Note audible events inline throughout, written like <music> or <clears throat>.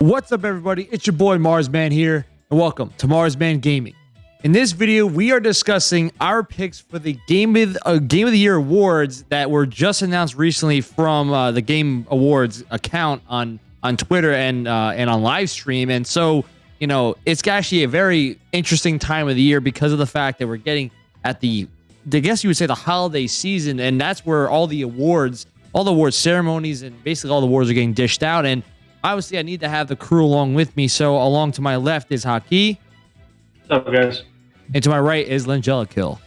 What's up, everybody? It's your boy Marsman here, and welcome to Marsman Gaming. In this video, we are discussing our picks for the Game of uh, Game of the Year awards that were just announced recently from uh, the Game Awards account on on Twitter and uh, and on live stream. And so, you know, it's actually a very interesting time of the year because of the fact that we're getting at the, I guess you would say, the holiday season, and that's where all the awards, all the awards ceremonies, and basically all the awards are getting dished out. And obviously, I need to have the crew along with me. So, along to my left is Haki. What's up, guys? And to my right is Langella Kill.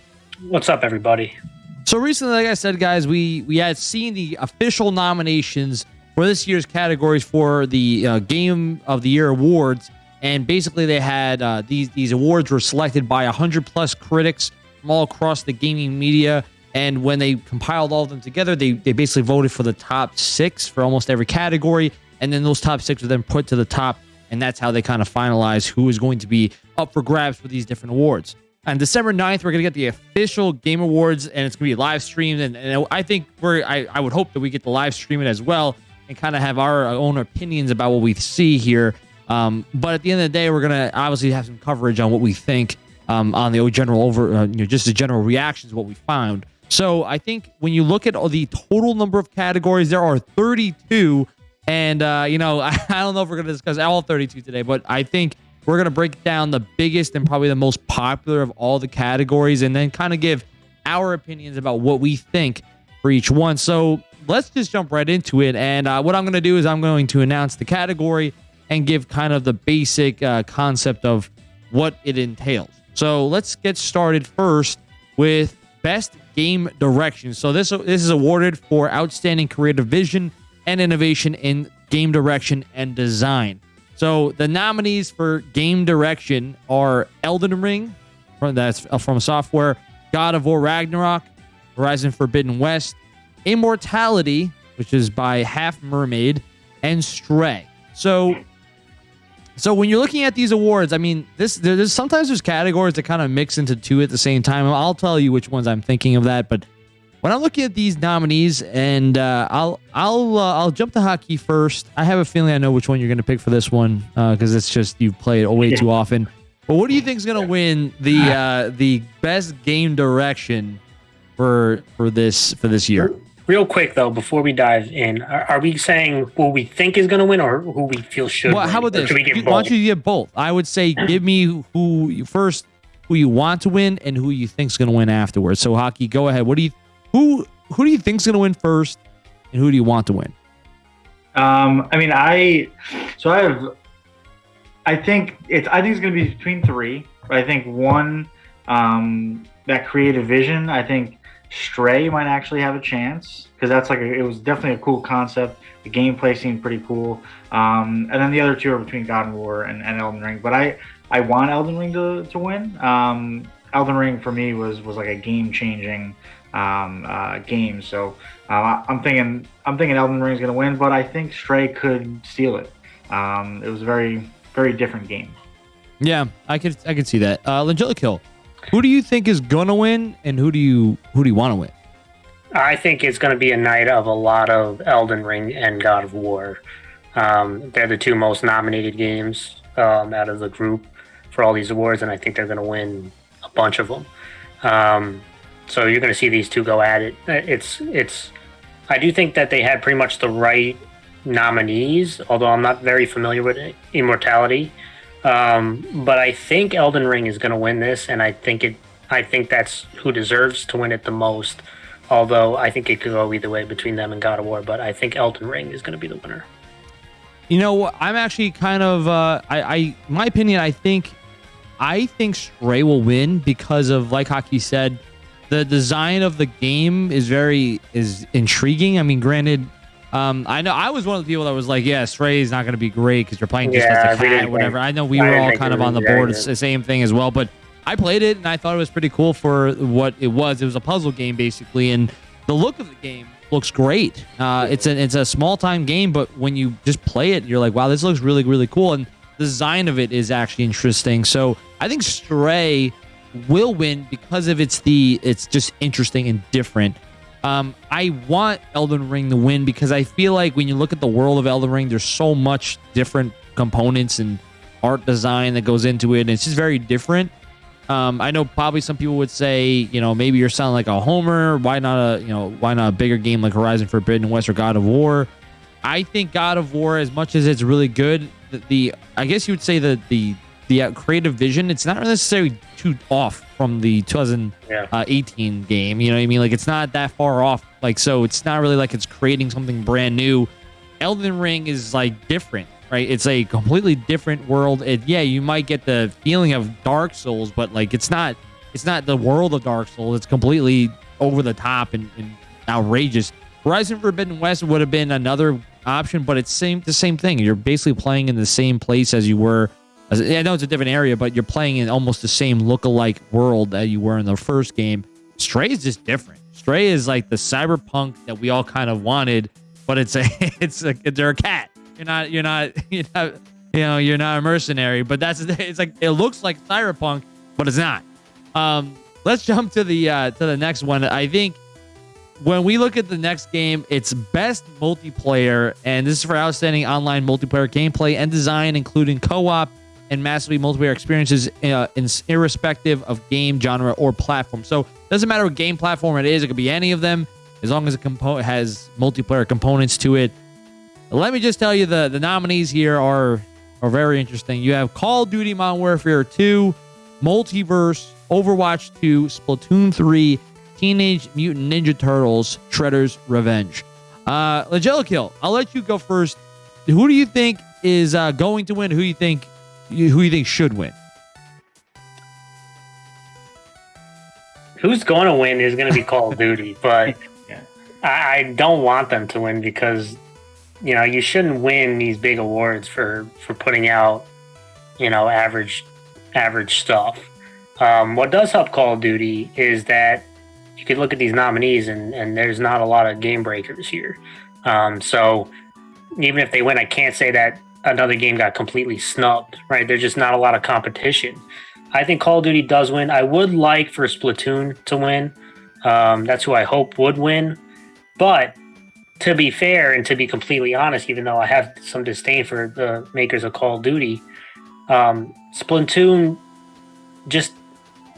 What's up, everybody? So recently, like I said, guys, we we had seen the official nominations for this year's categories for the uh, Game of the Year awards, and basically they had uh, these these awards were selected by hundred plus critics from all across the gaming media. And when they compiled all of them together, they they basically voted for the top six for almost every category, and then those top six are then put to the top and that's how they kind of finalize who is going to be up for grabs for these different awards. On December 9th, we're going to get the official Game Awards, and it's going to be live streamed. And, and I think we're, I, I would hope that we get to live stream it as well and kind of have our own opinions about what we see here. Um, but at the end of the day, we're going to obviously have some coverage on what we think um, on the general over, uh, you know, just the general reactions, what we found. So I think when you look at the total number of categories, there are 32 and, uh, you know, <laughs> I, don't know if we're going to discuss all 32 today, but I think we're going to break down the biggest and probably the most popular of all the categories and then kind of give our opinions about what we think for each one. So let's just jump right into it. And uh, what I'm going to do is I'm going to announce the category and give kind of the basic uh, concept of what it entails. So let's get started first with best game direction. So this this is awarded for outstanding creative vision and innovation in game direction and design. So the nominees for game direction are Elden Ring, from that's uh, FromSoftware, God of War Ragnarok, Horizon Forbidden West, Immortality, which is by Half Mermaid, and Stray. So so when you're looking at these awards, I mean, this there's sometimes there's categories that kind of mix into two at the same time. I'll tell you which ones I'm thinking of that, but when I'm looking at these nominees, and uh, I'll I'll uh, I'll jump to Haki first. I have a feeling I know which one you're going to pick for this one because uh, it's just you play it way yeah. too often. But what do you think is going to win the uh, the best game direction for for this for this year? Real quick though, before we dive in, are, are we saying who we think is going to win or who we feel should? Well, win? how about this? Why don't you get both? I would say give me who you first, who you want to win, and who you think is going to win afterwards. So, Haki, go ahead. What do you who who do you think is going to win first, and who do you want to win? Um, I mean, I so I have. I think it's. I think it's going to be between three. I think one, um, that creative vision. I think Stray might actually have a chance because that's like a, it was definitely a cool concept. The gameplay seemed pretty cool. Um, and then the other two are between God of War and, and Elden Ring. But I I want Elden Ring to, to win. Um, Elden Ring for me was was like a game changing um, uh, games. So uh, I'm thinking I'm thinking Elden Ring is going to win, but I think Stray could steal it. Um, it was a very very different game. Yeah, I could I could see that. Uh, Langella Kill. Who do you think is gonna win, and who do you who do you want to win? I think it's going to be a night of a lot of Elden Ring and God of War. Um, they're the two most nominated games um, out of the group for all these awards, and I think they're going to win a bunch of them. Um, so you're going to see these two go at it. It's it's. I do think that they had pretty much the right nominees, although I'm not very familiar with Immortality. Um, but I think Elden Ring is going to win this, and I think it. I think that's who deserves to win it the most. Although I think it could go either way between them and God of War, but I think Elden Ring is going to be the winner. You know, I'm actually kind of. Uh, I, I, my opinion. I think, I think Stray will win because of, like Haki said, the design of the game is very is intriguing. I mean, granted, um, I know I was one of the people that was like, "Yeah, Stray is not going to be great because you're playing just yeah, as a cat, whatever." I know we I were all kind of on the board, it's the same thing as well. But I played it and I thought it was pretty cool for what it was. It was a puzzle game basically, and the look of the game looks great. Uh, it's a it's a small time game, but when you just play it, you're like, "Wow, this looks really really cool." And the design of it is actually interesting. So I think Stray will win because of it's the it's just interesting and different. Um, I want Elden Ring to win because I feel like when you look at the world of Elden Ring, there's so much different components and art design that goes into it. And it's just very different. Um, I know probably some people would say, you know, maybe you're sounding like a homer. Why not a, you know, why not a bigger game like Horizon Forbidden West or God of War? I think God of War, as much as it's really good, the, the I guess you would say that the the uh, creative vision, it's not necessarily too off from the 2018 yeah. Uh, game. You know what I mean? Like it's not that far off. Like so, it's not really like it's creating something brand new. Elden Ring is like different right? It's a completely different world. Yeah, you might get the feeling of Dark Souls, but like it's not it's not the world of Dark Souls. It's completely over the top and, and outrageous. Horizon Forbidden West would have been another option, but it's same the same thing. You're basically playing in the same place as you were. I know it's a different area, but you're playing in almost the same look-alike world that you were in the first game. Stray is just different. Stray is like the cyberpunk that we all kind of wanted, but it's a <laughs> it's a they're a cat. You're not. You're not. <laughs> You're not. You know. You're not a mercenary. But that's. <laughs> It's like it looks like cyberpunk, but it's not. Um. Let's jump to the uh, to the next one. I think when we look at the next game, it's best multiplayer, and this is for outstanding online multiplayer gameplay and design, including co-op and massively multiplayer experiences, uh, in, irrespective of game genre or platform. So it doesn't matter what game platform it is; it could be any of them, as long as it compo- has multiplayer components to it. Let me just tell you the, the nominees here are, are very interesting. You have Call of Duty Modern Warfare 2, Multiverse, Overwatch 2, Splatoon 3, Teenage Mutant Ninja Turtles, Shredder's Revenge. Uh, Kill, I'll let you go first. Who do you think is uh, going to win? Who do you think who you think should win? Who's going to win is going to be Call of Duty, <laughs> but yeah. I, I don't want them to win because you know, you shouldn't win these big awards for for putting out, you know, average average stuff. Um, what does help Call of Duty is that you could look at these nominees and and there's not a lot of game breakers here. Um, so even if they win, I can't say that another game got completely snubbed. Right? There's just not a lot of competition. I think Call of Duty does win. I would like for Splatoon to win. Um, that's who I hope would win. But to be fair and to be completely honest, even though I have some disdain for the makers of Call of Duty, um, Splatoon just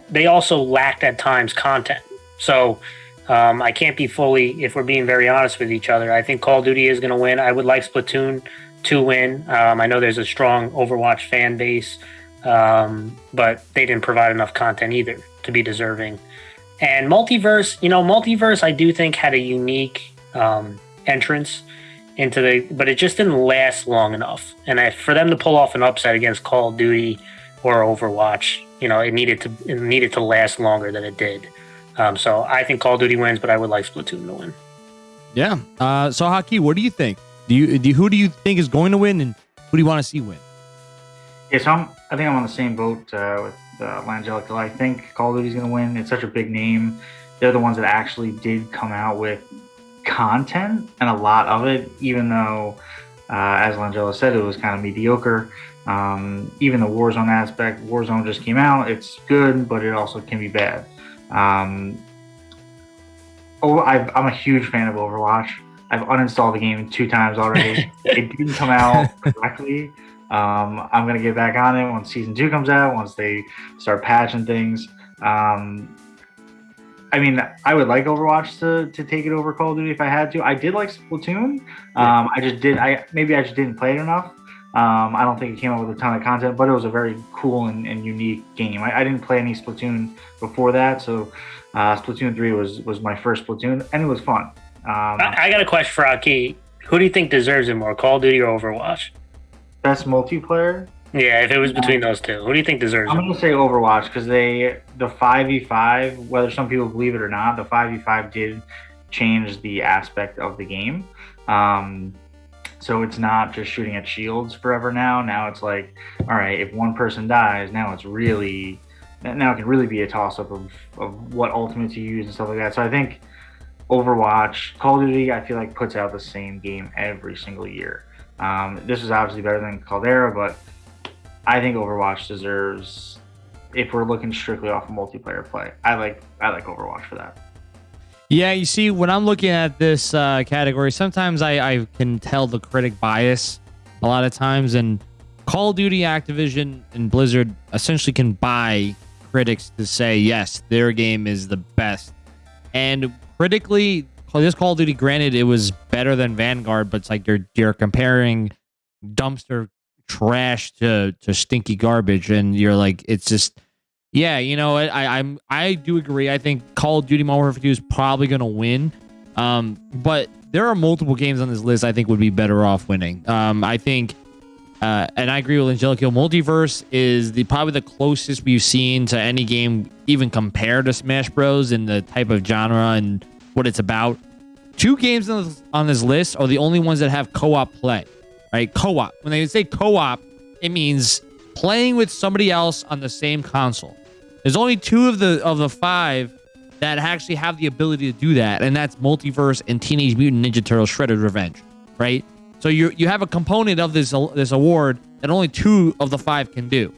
they also lacked at times content. So um, I can't be fully, if we're being very honest with each other. I think Call of Duty is going to win. I would like Splatoon to win. Um, I know there's a strong Overwatch fan base, um, but they didn't provide enough content either to be deserving. And Multiverse, you know, Multiverse, I do think had a unique um, entrance into the, but it just didn't last long enough. And I, for them to pull off an upset against Call of Duty or Overwatch, you know, it needed to it needed to last longer than it did. Um, so I think Call of Duty wins, but I would like Splatoon to win. Yeah. Uh, so Haki, what do you think? Do you, do you, who do you think is going to win, and who do you want to see win? Yeah, so I'm, I think I'm on the same boat uh, with uh. I think Call of Duty is going to win. It's such a big name. They're the ones that actually did come out with content and a lot of it, even though, uh, as Langella said, it was kind of mediocre. Um, even the Warzone aspect, Warzone just came out. It's good, but it also can be bad. Um, oh, i am a huge fan of Overwatch. I've uninstalled the game two times already. <laughs> it didn't come out correctly. Um, I'm gonna get back on it once season two comes out. Once they start patching things. Um, I mean, I would like Overwatch to, to take it over Call of Duty if I had to. I did like Splatoon. Um, I just did. I maybe I just didn't play it enough. Um, I don't think it came out with a ton of content, but it was a very cool and, and unique game. I, I, didn't play any Splatoon before that, so uh, Splatoon three was was my first Splatoon, and it was fun. Um, I, I, got a question for Aki. Who do you think deserves it more, Call of Duty or Overwatch? Best multiplayer. Yeah, if it was between those two, who do you think deserves I'm it? I'm gonna say Overwatch because they the five v five, whether some people believe it or not, the five v five did change the aspect of the game. Um, so it's not just shooting at shields forever now. Now it's like, all right, if one person dies, now it's really now it can really be a toss up of, of what ultimate to use and stuff like that. So I think Overwatch, Call of Duty, I feel like puts out the same game every single year. Um, this is obviously better than Caldera, but I think Overwatch deserves if we're looking strictly off of multiplayer play. I like I like Overwatch for that. Yeah, you see, when I'm looking at this uh, category, sometimes I, I can tell the critic bias a lot of times, and Call of Duty, Activision, and Blizzard essentially can buy critics to say yes, their game is the best. And critically, this Call of Duty, granted, it was better than Vanguard, but it's like you're you're comparing dumpster trash to to stinky garbage, and you're like, it's just, yeah, you know, I I'm I do agree. I think Call of Duty Modern Warfare 2 is probably gonna win, um, but there are multiple games on this list I think would be better off winning. Um, I think. Uh, and I agree with Angelico. Multiverse is the probably the closest we've seen to any game even compared to Smash Bros. in the type of genre and what it's about. Two games on this, on this list are the only ones that have co-op play, right? Co-op. When they say co-op, it means playing with somebody else on the same console. There's only two of the of the five that actually have the ability to do that, and that's Multiverse and Teenage Mutant Ninja Turtles: Shredder's Revenge, right? So you you have a component of this this award that only two of the five can do.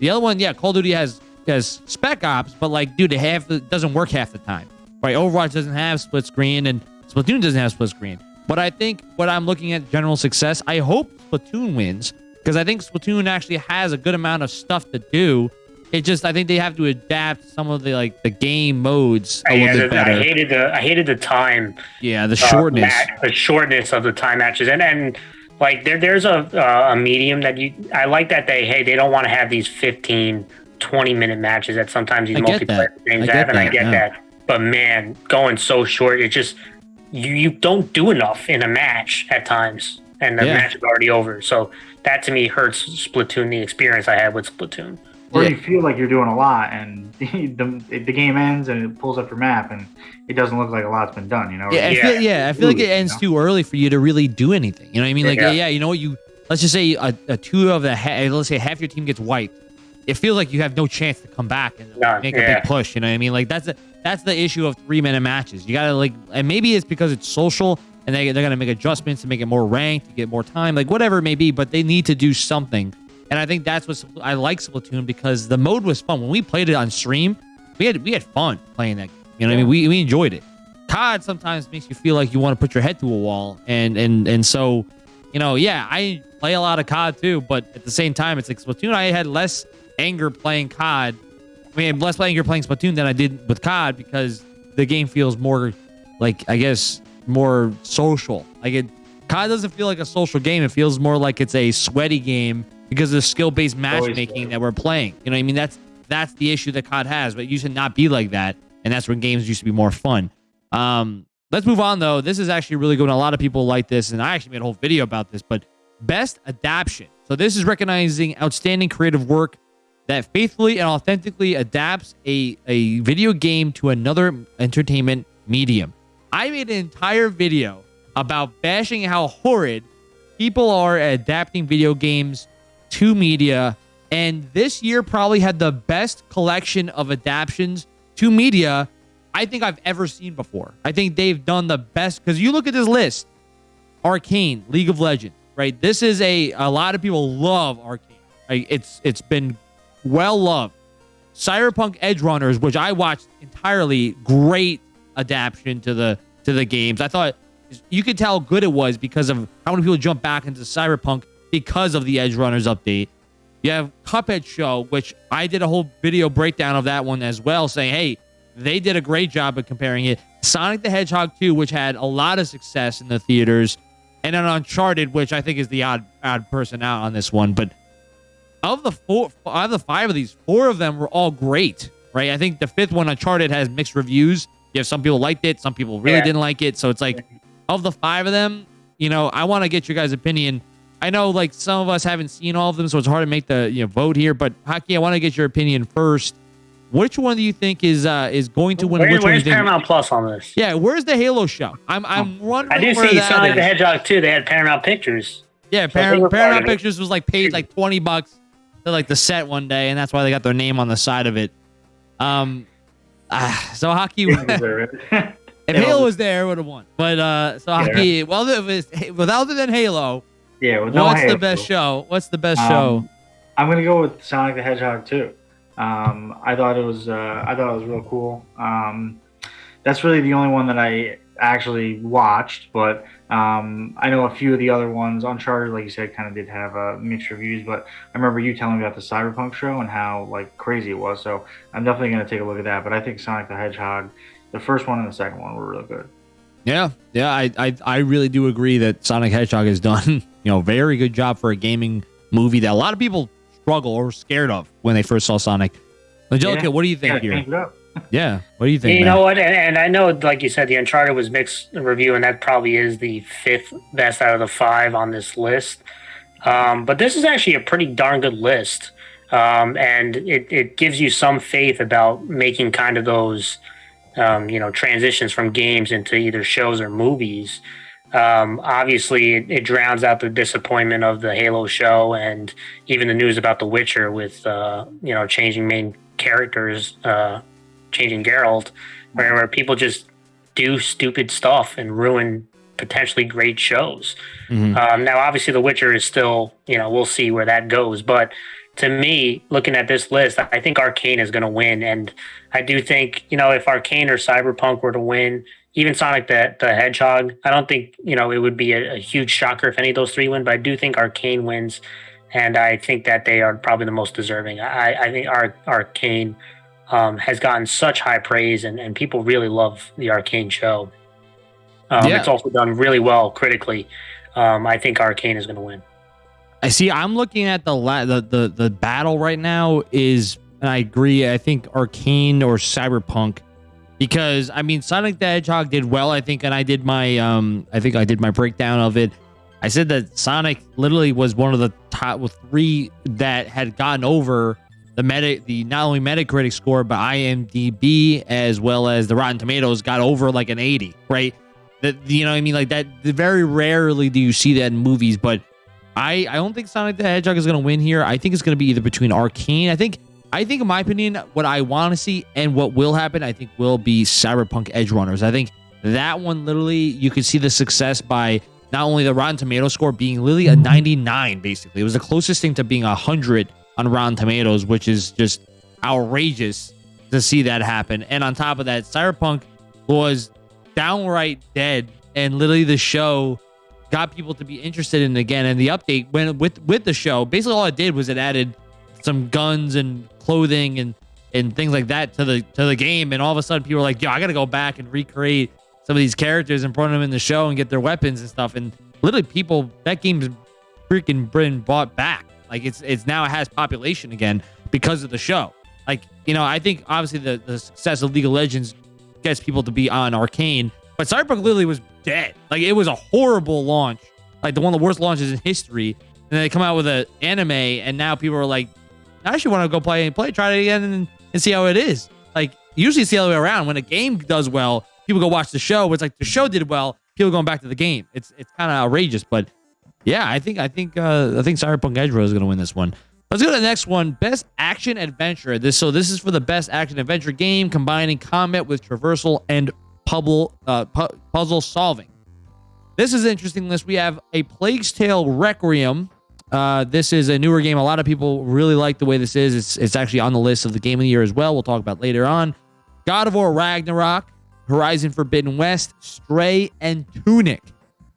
The other one, yeah, Call of Duty has has Spec Ops, but like, dude, it half it doesn't work half the time. Right? Overwatch doesn't have split screen, and Splatoon doesn't have split screen. But I think what I'm looking at general success, I hope Splatoon wins because I think Splatoon actually has a good amount of stuff to do it just I think they have to adapt some of the like the game modes a yeah, little bit the, better. I hated the I hated the time. Yeah, the shortness. Uh, the shortness of the time matches, and and like there there's a uh, a medium that you I like that they hey they don't want to have these 15, 20 minute matches that sometimes these multiplayer games have, and I get yeah. that. But man, going so short, it just you you don't do enough in a match at times, and the yeah. match is already over. So that to me hurts Splatoon the experience I had with Splatoon or yeah. you feel like you're doing a lot and <laughs> the, the game ends and it pulls up your map and it doesn't look like a lot's been done you know yeah, I feel, yeah I feel like it ends you know? too early for you to really do anything you know what I mean like yeah, yeah you know what you let's just say a, a two of the let's say half your team gets wiped it feels like you have no chance to come back and None. make a big push you know what I mean like that's the that's the issue of three minute matches you gotta like and maybe it's because it's social and they, they're gonna make adjustments to make it more ranked to get more time like whatever it may be but they need to do something and I think that's what I like Splatoon because the mode was fun. When we played it on stream, we had we had fun playing that. You know what I mean? We, we enjoyed it. COD sometimes makes you feel like you want to put your head to a wall. And and and so, you know, yeah, I play a lot of COD too, but at the same time, it's like Splatoon, I had less anger playing COD. I mean, less anger playing Splatoon than I did with COD because the game feels more like I guess more social. Like it COD doesn't feel like a social game. It feels more like it's a sweaty game because of the skill-based matchmaking that we're playing. You know what I mean? That's that's the issue that COD has, but it used to not be like that. And that's when games used to be more fun. Um, let's move on though. This is actually really good. A lot of people like this, and I actually made a whole video about this, but best adaptation. So this is recognizing outstanding creative work that faithfully and authentically adapts a, a video game to another entertainment medium. I made an entire video about bashing how horrid people are at adapting video games to media. And this year probably had the best collection of adaptations to media I think I've ever seen before. I think they've done the best because you look at this list Arcane, League of Legends, right? This is a a lot of people love Arcane. It's it's been well loved. Cyberpunk Edgerunners, which I watched entirely, great adaptation to the to the games. I thought you could tell how good it was because of how many people jump back into Cyberpunk because of the Edgerunners update. You have Cuphead Show, which I did a whole video breakdown of that one as well, saying, hey, they did a great job of comparing it. Sonic the Hedgehog 2, which had a lot of success in the theaters, and then Uncharted, which I think is the odd odd person out on this one. But of the four, of the five of these, four of them were all great, right? I think the fifth one, Uncharted, has mixed reviews. You have some people liked it, some people really yeah. didn't like it. So it's like, of the five of them, you know, I want to get your guys' opinion. I know like some of us haven't seen all of them, so it's hard to make the you know vote here. But Haki, I want to get your opinion first. Which one do you think is uh is going to win? Where, which where's one Paramount Plus on this? Yeah, where's the Halo show? I'm I'm oh. wondering. I do see Sonic the Hedgehog too. They had Paramount Pictures. Yeah, Par- Paramount Pictures was like paid like twenty bucks to like the set one day, and that's why they got their name on the side of it. Um, uh, so Haki. <laughs> if Halo was there, would have won. But uh, so Haki. Well, if it's, without than Halo, yeah. What's the best show? What's the best um, show? I'm gonna go with Sonic the Hedgehog too. Um, I thought it was uh, I thought it was real cool. Um, that's really the only one that I actually watched, but um, I know a few of the other ones. Uncharted, like you said, kind of did have uh, mixed reviews, but I remember you telling me about the Cyberpunk show and how like crazy it was. So I'm definitely going to take a look at that. But I think Sonic the Hedgehog, the first one and the second one were really good. Yeah, yeah, I, I, I really do agree that Sonic Hedgehog has done <laughs> you know very good job for a gaming movie that a lot of people struggle or scared of when they first saw Sonic. Angelica, yeah. what do you think yeah, here? <laughs> Yeah. What do you think? You man? know what? And, and, I know, like you said, the Uncharted was mixed review, and that probably is the fifth best out of the five on this list. Um, but this is actually a pretty darn good list. Um, and it, it gives you some faith about making kind of those, um, you know, transitions from games into either shows or movies. Um, obviously, it, it, drowns out the disappointment of the Halo show and even the news about The Witcher with, uh, you know, changing main characters uh, changing Geralt, where, where people just do stupid stuff and ruin potentially great shows. Mm-hmm. Um, now, obviously, The Witcher is still, you know, we'll see where that goes. But to me, looking at this list, I think Arcane is going to win. And I do think, you know, if Arcane or Cyberpunk were to win, even Sonic the, the Hedgehog, I don't think, you know, it would be a, a huge shocker if any of those three win. But I do think Arcane wins. And I think that they are probably the most deserving. I, I think Ar- Arcane um, has gotten such high praise, and, and people really love the Arcane show. Um, yeah. It's also done really well critically. Um, I think Arcane is going to win. I see. I'm looking at the, la- the the the battle right now is, and I agree. I think Arcane or Cyberpunk, because I mean Sonic the Hedgehog did well. I think, and I did my um, I think I did my breakdown of it. I said that Sonic literally was one of the top three that had gotten over the meta the not only Metacritic score but IMDb as well as the Rotten Tomatoes got over like an 80, right? That you know what I mean like that very rarely do you see that in movies, but I I don't think Sonic the Hedgehog is going to win here. I think it's going to be either between Arcane. I think I think in my opinion what I want to see and what will happen I think will be Cyberpunk Edgerunners. I think that one literally you could see the success by not only the Rotten Tomato score being literally a mm-hmm. 99 basically. It was the closest thing to being a 100 on Rotten Tomatoes, which is just outrageous to see that happen. And on top of that, Cyberpunk was downright dead, and literally the show got people to be interested in it again. And the update went with with the show, basically all it did was it added some guns and clothing and and things like that to the to the game. And all of a sudden, people were like, "Yo, I got to go back and recreate some of these characters and put them in the show and get their weapons and stuff." And literally, people that game's freaking been bought back. Like it's it's now it has population again because of the show. Like you know, I think obviously the the success of League of Legends gets people to be on Arcane, but Cyberpunk literally was dead. Like it was a horrible launch, like the one of the worst launches in history. And they come out with an anime, and now people are like, I actually want to go play and play, try it again, and, and see how it is. Like usually it's the other way around. When a game does well, people go watch the show. It's like the show did well, people going back to the game. It's it's kind of outrageous, but yeah, I think I think uh, I think Cyberpunk Edge is going to win this one. Let's go to the next one. Best action adventure. This so this is for the best action adventure game combining combat with traversal and puzzle uh, pu- puzzle solving. This is an interesting list. We have a Plague's Tale Requiem. Uh, this is a newer game. A lot of people really like the way this is. It's it's actually on the list of the game of the year as well. We'll talk about later on. God of War Ragnarok, Horizon Forbidden West, Stray, and Tunic.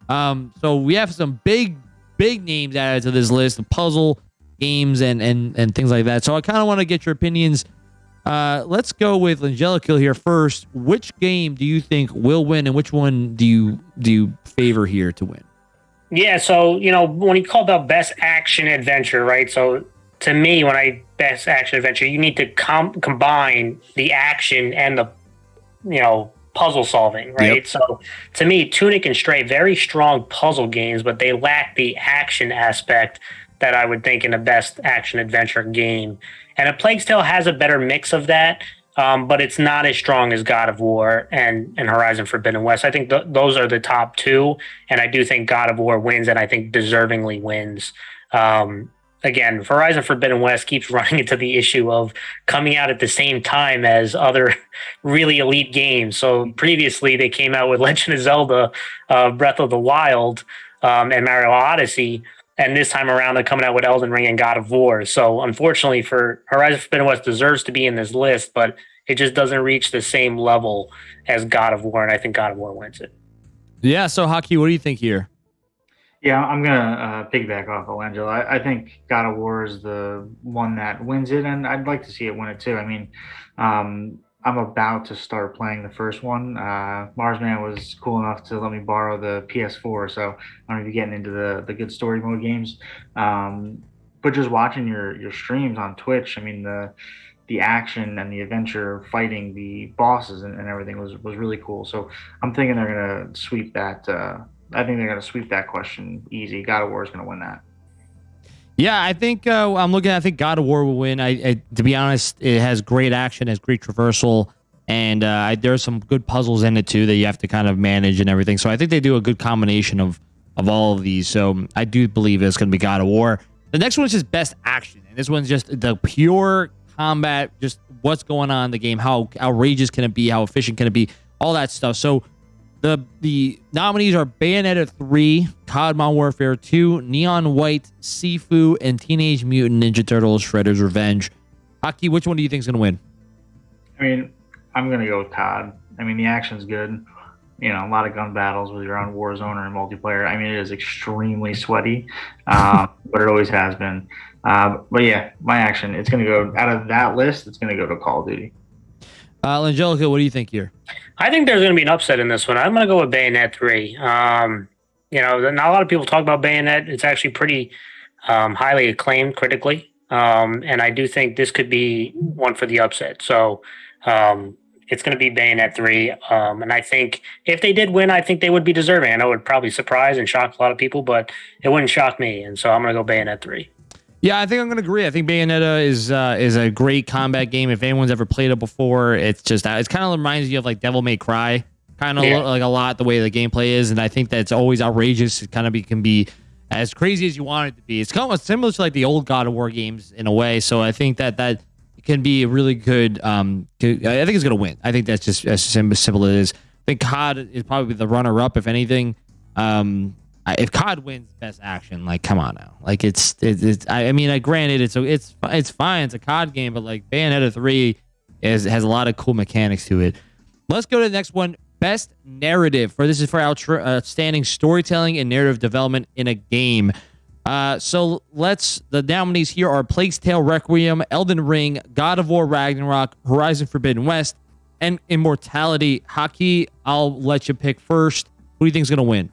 Um, so we have some big, big names added to this list of puzzle games and and and things like that. So I kind of want to get your opinions. Uh, let's go with Angelica here first. Which game do you think will win, and which one do you do you favor here to win? Yeah, so you know when you call about best action adventure, right? So to me, when I best action adventure, you need to com- combine the action and the you know puzzle solving, right? Yep. So to me, Tunic and Stray, very strong puzzle games, but they lack the action aspect that I would think in a best action adventure game. And a Plague Tale has a better mix of that, um, but it's not as strong as God of War and, and Horizon Forbidden West. I think th- those are the top two, and I do think God of War wins, and I think deservingly wins. Um, again, Horizon Forbidden West keeps <laughs> running into the issue of coming out at the same time as other <laughs> really elite games. So previously, they came out with <laughs> Legend of Zelda, uh, Breath of the Wild, um, and Mario Odyssey. And this time around, they're coming out with Elden Ring and God of War. So unfortunately, for Horizon Forbidden West deserves to be in this list, but It just doesn't reach the same level as God of War, and I think God of War wins it. Yeah. So, Haki, what do you think here? Yeah, I'm gonna uh, piggyback off of Angelo. I, I, think God of War is the one that wins it, and I'd like to see it win it too. I mean, um, I'm about to start playing the first one. Uh, Marsman was cool enough to let me borrow the PS4, so I'm gonna be getting into the the good story mode games. Um, but just watching your your streams on Twitch, I mean the the action and the adventure fighting the bosses and, and everything was was really cool. So I'm thinking they're gonna sweep that. Uh, I think they're gonna sweep that question easy. God of War is gonna win that. Yeah, I think uh, I'm looking. I think God of War will win. I, I, to be honest, it has great action, has great traversal, and uh, I, there's some good puzzles in it too that you have to kind of manage and everything. So I think they do a good combination of of all of these. So I do believe it's going to be God of War. The next one is just best action, and this one's just the pure combat, just what's going on in the game, how outrageous can it be, how efficient can it be, all that stuff. So the the nominees are Bayonetta 3, COD Modern Warfare 2, Neon White, Sifu, and Teenage Mutant Ninja Turtles Shredder's Revenge. Haki, which one do you think is going to win? I mean, I'm going to go with COD. I mean, the action's good. You know, a lot of gun battles with your own Warzone or multiplayer. I mean, it is extremely sweaty, uh, <laughs> but it always has been. Uh, but yeah, my action, it's going to go out of that list, it's going to go to Call of Duty. Uh, Angelica, what do you think here? I think there's going to be an upset in this one. I'm going to go with Bayonet 3. Um, you know, not a lot of people talk about Bayonet. It's actually pretty um, highly acclaimed critically. Um, and I do think this could be one for the upset. So um, it's going to be Bayonet 3. Um, and I think if they did win, I think they would be deserving. I know it would probably surprise and shock a lot of people, but it wouldn't shock me. And so I'm going to go Bayonet 3. Yeah, I think I'm gonna agree. I think Bayonetta is uh, is a great combat game. If anyone's ever played it before, it's just it kind of reminds you of like Devil May Cry, kind of yeah. like a lot the way the gameplay is, and I think that it's always outrageous. It kind of be, can be as crazy as you want it to be. It's kind of similar to like the old God of War games in a way. So I think that that can be a really good. Um, I think it's gonna win. I think that's just as simple as it is. I think COD is probably the runner up, if anything. Um, if COD wins Best Action, like come on now, like it's it's, it's I mean, like, granted, it's it's it's fine, it's a COD game, but like Bayonetta three is has a lot of cool mechanics to it. Let's go to the next one. Best narrative for this is for outstanding storytelling and narrative development in a game. Uh, so let's the nominees here are Plague's Tale Requiem, Elden Ring, God of War Ragnarok, Horizon Forbidden West, and Immortality. Haki, I'll let you pick first. Who do you think is going to win?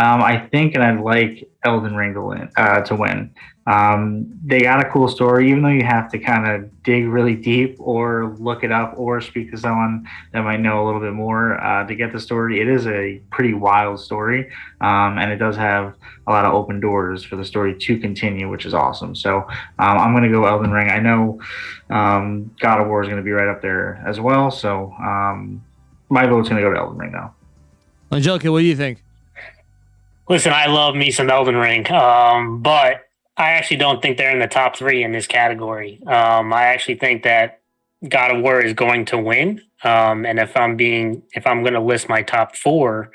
Um, I think, and I'd like Elden Ring to win. Uh, to win. Um, they got a cool story, even though you have to kind of dig really deep or look it up or speak to someone that might know a little bit more uh, to get the story. It is a pretty wild story, um, and it does have a lot of open doors for the story to continue, which is awesome. So um, I'm going to go Elden Ring. I know um, God of War is going to be right up there as well. So um, my vote's going to go to Elden Ring now. Angelica, what do you think? Listen, I love me some Elden Ring, um, but I actually don't think they're in the top three in this category. Um, I actually think that God of War is going to win. Um, and if I'm being, if I'm going to list my top four,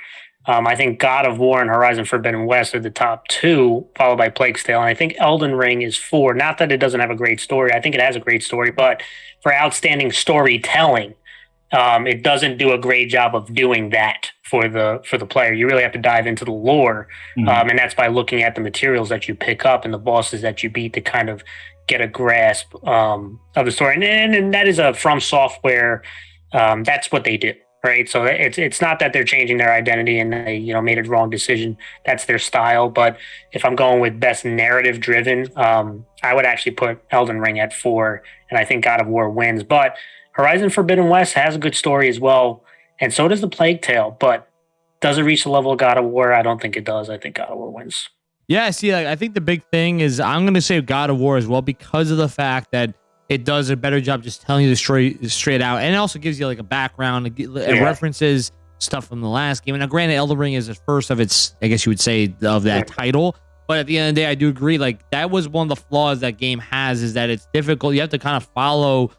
um, I think God of War and Horizon Forbidden West are the top two, followed by Plague's Tale. And I think Elden Ring is four. Not that it doesn't have a great story. I think it has a great story, but for outstanding storytelling, um, it doesn't do a great job of doing that for the for the player. You really have to dive into the lore, mm-hmm. um, and that's by looking at the materials that you pick up and the bosses that you beat to kind of get a grasp um, of the story. And, and, and, that is a FromSoftware. Um, that's what they do, right? So it's it's not that they're changing their identity and they you know made a wrong decision. That's their style. But if I'm going with best narrative driven, um, I would actually put Elden Ring at four, and I think God of War wins, but Horizon Forbidden West has a good story as well, and so does the Plague Tale. But does it reach the level of God of War? I don't think it does. I think God of War wins. Yeah, see, like, I think the big thing is I'm going to say God of War as well because of the fact that it does a better job just telling you the story straight out, and it also gives you like a background, it, yeah. references stuff from the last game. And now, granted, Elden Ring is the first of its, I guess you would say, of that yeah. title. But at the end of the day, I do agree. Like that was one of the flaws that game has is that it's difficult. You have to kind of follow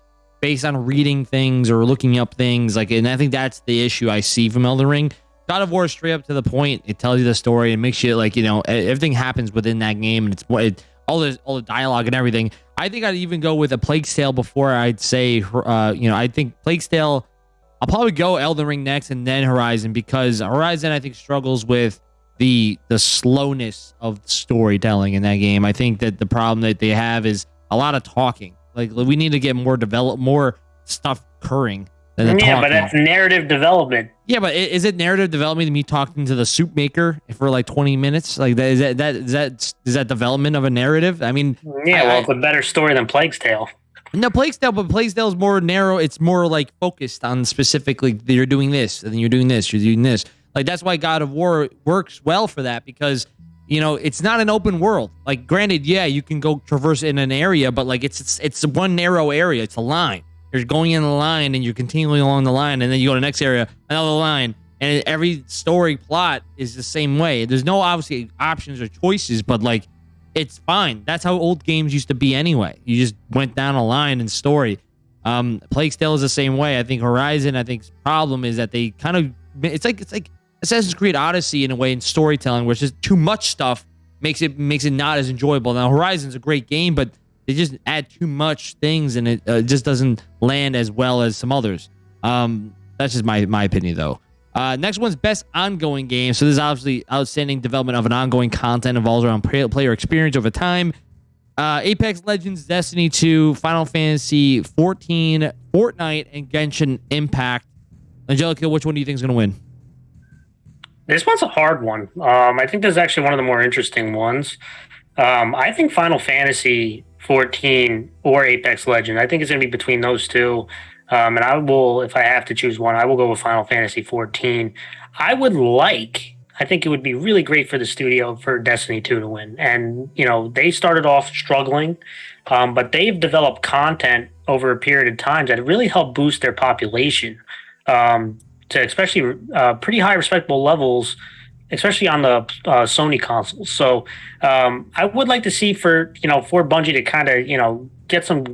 based on reading things or looking up things. Like, and I think that's the issue I see from Elden Ring. God of War straight up to the point. It tells you the story and makes you like you know everything happens within that game, and it's it, all the all the dialogue and everything. I think I'd even go with a Plague Tale before I'd say, uh, you know, I think Plague Tale. I'll probably go Elden Ring next and then Horizon because Horizon I think struggles with the the slowness of storytelling in that game. I think that the problem that they have is a lot of talking. Like we need to get more develop more stuff occurring. Than yeah, but that's narrative development. Yeah, but is it narrative development? Me talking to the soup maker for like twenty minutes, like that is that that is that is that development of a narrative? I mean, yeah, well, it's a better story than Plague's Tale. No, Plague's Tale, but Plague's Tale is more narrow. It's more like focused on specifically you're doing this, and then you're doing this, you're doing this. Like that's why God of War works well for that because you know it's not an open world. Like granted, yeah, you can go traverse in an area, but like it's it's, it's one narrow area. It's a line. You're going in the line and you're continually along the line, and then you go to the next area, another line, and every story plot is the same way. There's no obviously options or choices, but like it's fine. That's how old games used to be anyway. You just went down a line in story. Um, Plague is the same way. I think Horizon. I think problem is that they kind of it's like it's like Assassin's Creed Odyssey in a way in storytelling, where it's just too much stuff makes it makes it not as enjoyable. Now Horizon's a great game, but they just add too much things and it uh, just doesn't land as well as some others. Um, that's just my my opinion though. Uh, next one's best ongoing game. So this is obviously outstanding development of an ongoing content involves around player experience over time. Uh, Apex Legends, Destiny 2, Final Fantasy 14, Fortnite, and Genshin Impact. Angelica, which one do you think is going to win? This one's a hard one. Um, I think this is actually one of the more interesting ones. Um, I think Final Fantasy 14 or Apex Legend. I think it's going to be between those two. Um, and I will, if I have to choose one, I will go with Final Fantasy 14. I would like, I think it would be really great for the studio for Destiny 2 to win. And, you know, they started off struggling, um, but they've developed content over a period of time that really helped boost their population. Um, to especially uh, pretty high respectable levels, especially on the uh, Sony consoles. So um, I would like to see for you know for Bungie to kind of you know get some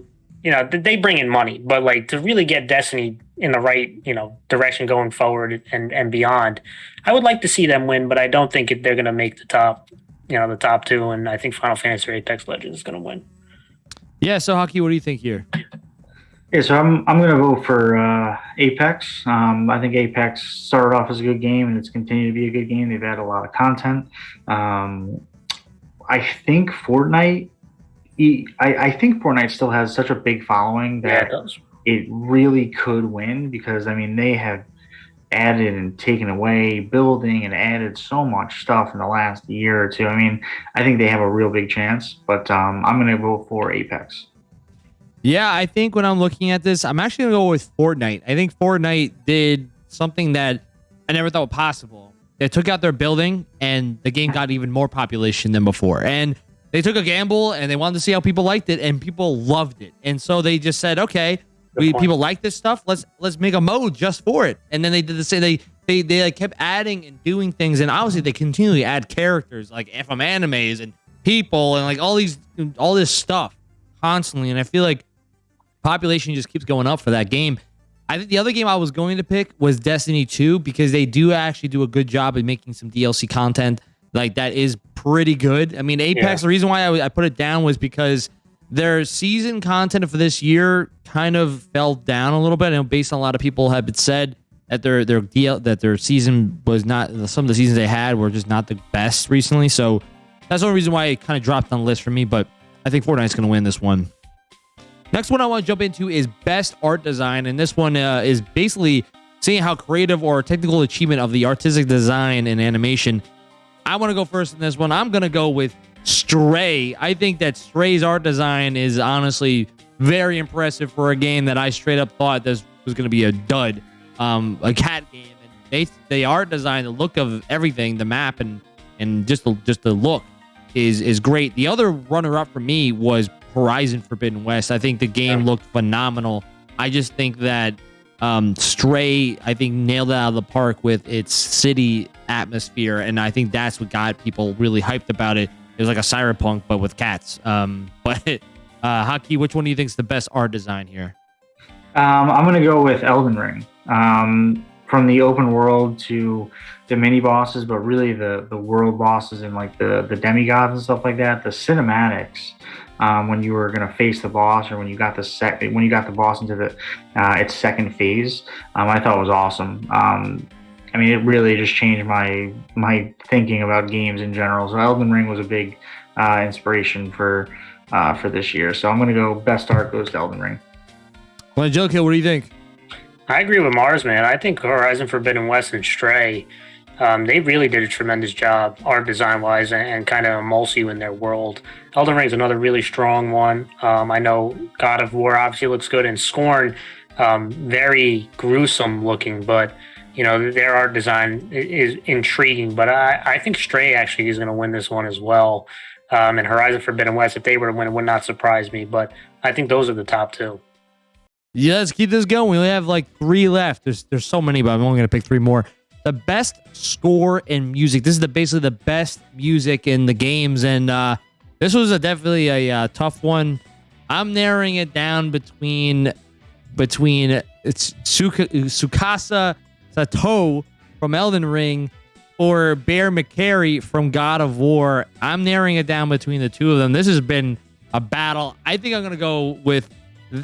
you know they bring in money, but like to really get Destiny in the right you know direction going forward and and beyond. I would like to see them win, but I don't think they're going to make the top you know the top two, and I think Final Fantasy or Apex Legends is going to win. Yeah. So Haki, what do you think here? Yeah, so I'm I'm gonna vote for uh, Apex. Um, I think Apex started off as a good game and it's continued to be a good game. They've had a lot of content. Um, I think Fortnite. I, I think Fortnite still has such a big following that yeah, it, it really could win because I mean they have added and taken away building and added so much stuff in the last year or two. I mean, I think they have a real big chance, but um, I'm going to vote for Apex. Yeah, I think when I'm looking at this, I'm actually gonna go with Fortnite. I think Fortnite did something that I never thought possible. They took out their building, and the game got even more population than before. And they took a gamble, and they wanted to see how people liked it, and people loved it. And so they just said, "Okay, we people like this stuff. Let's let's make a mode just for it." And then they did the same. They they they like kept adding and doing things, and obviously they continually add characters like FM animes and people and like all these all this stuff constantly. And I feel like population just keeps going up for that game. I think the other game I was going to pick was Destiny 2 because they do actually do a good job of making some DLC content like that is pretty good. I mean, Apex, yeah. the reason why I, I put it down was because their season content for this year kind of fell down a little bit. And based on a lot of people have been said that their their deal that their season was not some of the seasons they had were just not the best recently. So that's the only reason why it kind of dropped on the list for me. But I think Fortnite's going to win this one. Next one I want to jump into is best art design, and this one uh, is basically seeing how creative or technical achievement of the artistic design and animation. I want to go first in this one. I'm gonna go with Stray. I think that Stray's art design is honestly very impressive for a game that I straight up thought this was gonna be a dud, um, a cat game. And they, the art design, the look of everything, the map, and and just the, just the look is is great. The other runner up for me was Horizon Forbidden West. I think the game yeah. looked phenomenal. I just think that um, Stray, I think, nailed it out of the park with its city atmosphere, and I think that's what got people really hyped about it. It was like a cyberpunk, but with cats. Um, <laughs> but uh, Haki, which one do you think is the best art design here? Um, I'm gonna go with Elden Ring. Um, from the open world to the mini bosses, but really the the world bosses and like the the demigods and stuff like that. The cinematics um, when you were going to face the boss or when you got the sec when you got the boss into the uh, its second phase, um, I thought it was awesome. Um, I mean, it really just changed my my thinking about games in general. So Elden Ring was a big uh, inspiration for uh, for this year. So I'm going to go best art goes to Elden Ring. Well, Joe Kill, what do you think? I agree with Mars, man. I think Horizon Forbidden West and Stray, um, they really did a tremendous job art design wise and, and kind of immerse you in their world. Elden Ring is another really strong one. Um, I know God of War obviously looks good, and Scorn, um, very gruesome looking, but you know their art design is intriguing. But I, I think Stray actually is going to win this one as well. Um, and Horizon Forbidden West, if they were to win, it would not surprise me. But I think those are the top two. Yeah, let's keep this going. We only have like three left. There's there's so many, but I'm only gonna pick three more. The best score in music. This is the basically the best music in the games, and uh, this was a definitely a uh, tough one. I'm narrowing it down between between it's Suka, Tsukasa Sato from Elden Ring or Bear McCreary from God of War. I'm narrowing it down between the two of them. This has been a battle. I think I'm gonna go with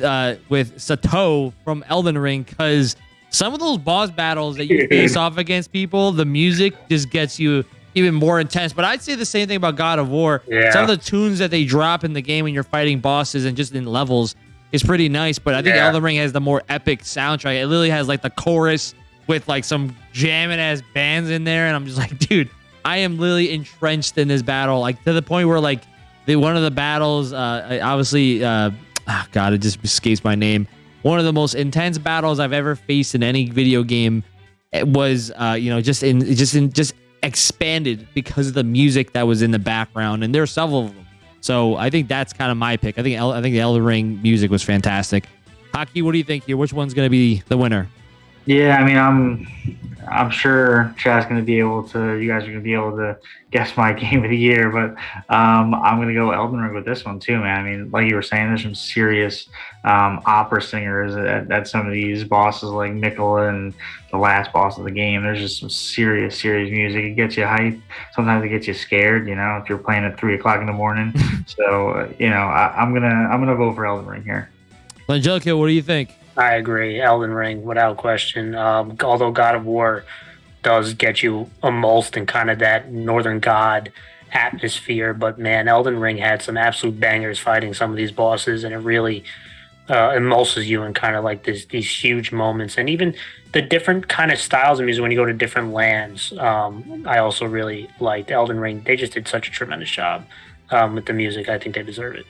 uh, with Sato from Elden Ring because some of those boss battles that you <laughs> face off against people, the music just gets you even more intense. But I'd say the same thing about God of War. Yeah. Some of the tunes that they drop in the game when you're fighting bosses and just in levels is pretty nice. But I think Yeah. Elden Ring has the more epic soundtrack. It literally has like the chorus with like some jamming ass bands in there, and I'm just <laughs> like, dude, I am literally entrenched in this battle, like to the point where like the one of the battles, uh, obviously, uh, ah, God, it just escapes my name. One of the most intense battles I've ever faced in any video game it was, uh, you know, just in just in just expanded because of the music that was in the background, and there are several of them. So I think that's kind of my pick. I think I think the Elden Ring music was fantastic. Haki, what do you think here? Which one's going to be the winner? Yeah, I mean, I'm I'm sure Chad's going to be able to. You guys are going to be able to guess my <laughs> game of the year, but um, I'm going to go Elden Ring with this one too, man. I mean, like you were saying, there's some serious um, opera singers at, at some of these bosses, like Mikola and the last boss of the game. There's just some serious, serious music. It gets you hyped. Sometimes it gets you scared. You know, if you're playing at three o'clock in the morning. <laughs> so uh, you know, I, I'm gonna I'm gonna vote for Elden Ring here. Angelica, what do you think? I agree. Elden Ring, without question. Um, although God of War does get you immersed in kind of that Northern God atmosphere, but man, Elden Ring had some absolute bangers fighting some of these bosses, and it really uh, immerses you in kind of like this these huge moments, and even the different kind of styles of music when you go to different lands. Um, I also really liked Elden Ring. They just did such a tremendous job um, with the music. I think they deserve it.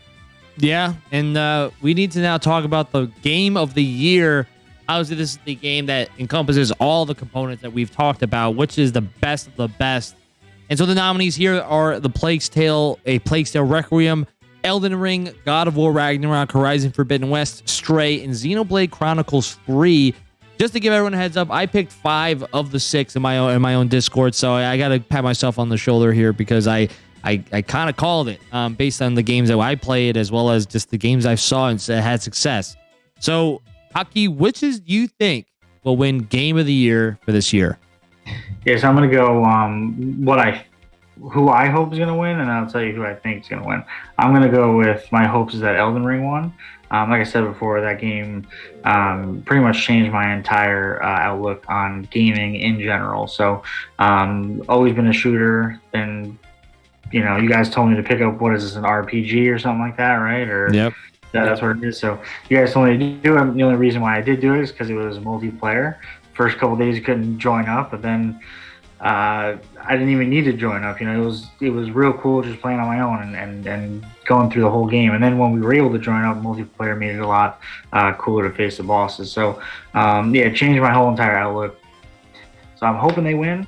Yeah, and uh, we need to now talk about the game of the year. Obviously, this is the game that encompasses all the components that we've talked about, which is the best of the best. And so the nominees here are The Plague's Tale, A Plague's Tale Requiem, Elden Ring, God of War Ragnarok, Horizon Forbidden West, Stray, and Xenoblade Chronicles 3. Just to give everyone a heads up, I picked five of the six in my own in my own Discord, so I, I got to pat myself on the shoulder here because I I, I kind of called it um, based on the games that I played as well as just the games I saw and had success. So, Haki, which is you think will win Game of the Year for this year? Yes, I'm gonna go. Um, what I, who I hope is gonna win, and I'll tell you who I think is gonna win. I'm gonna go with my hopes is that Elden Ring won. Um, like I said before, that game um, pretty much changed my entire uh, outlook on gaming in general. So, um, always been a shooter. Been, you know, you guys told me to pick up what is this an RPG or something like that, right? Or Yep. yeah, that's what it is. So you guys told me to do it. The only reason why I did do it is because it was multiplayer. First couple days you couldn't join up, but then uh, I didn't even need to join up. You know, it was it was real cool just playing on my own and, and, and going through the whole game. And then when we were able to join up, multiplayer made it a lot uh, cooler to face the bosses. So um, yeah, it changed my whole entire outlook. So I'm hoping they win.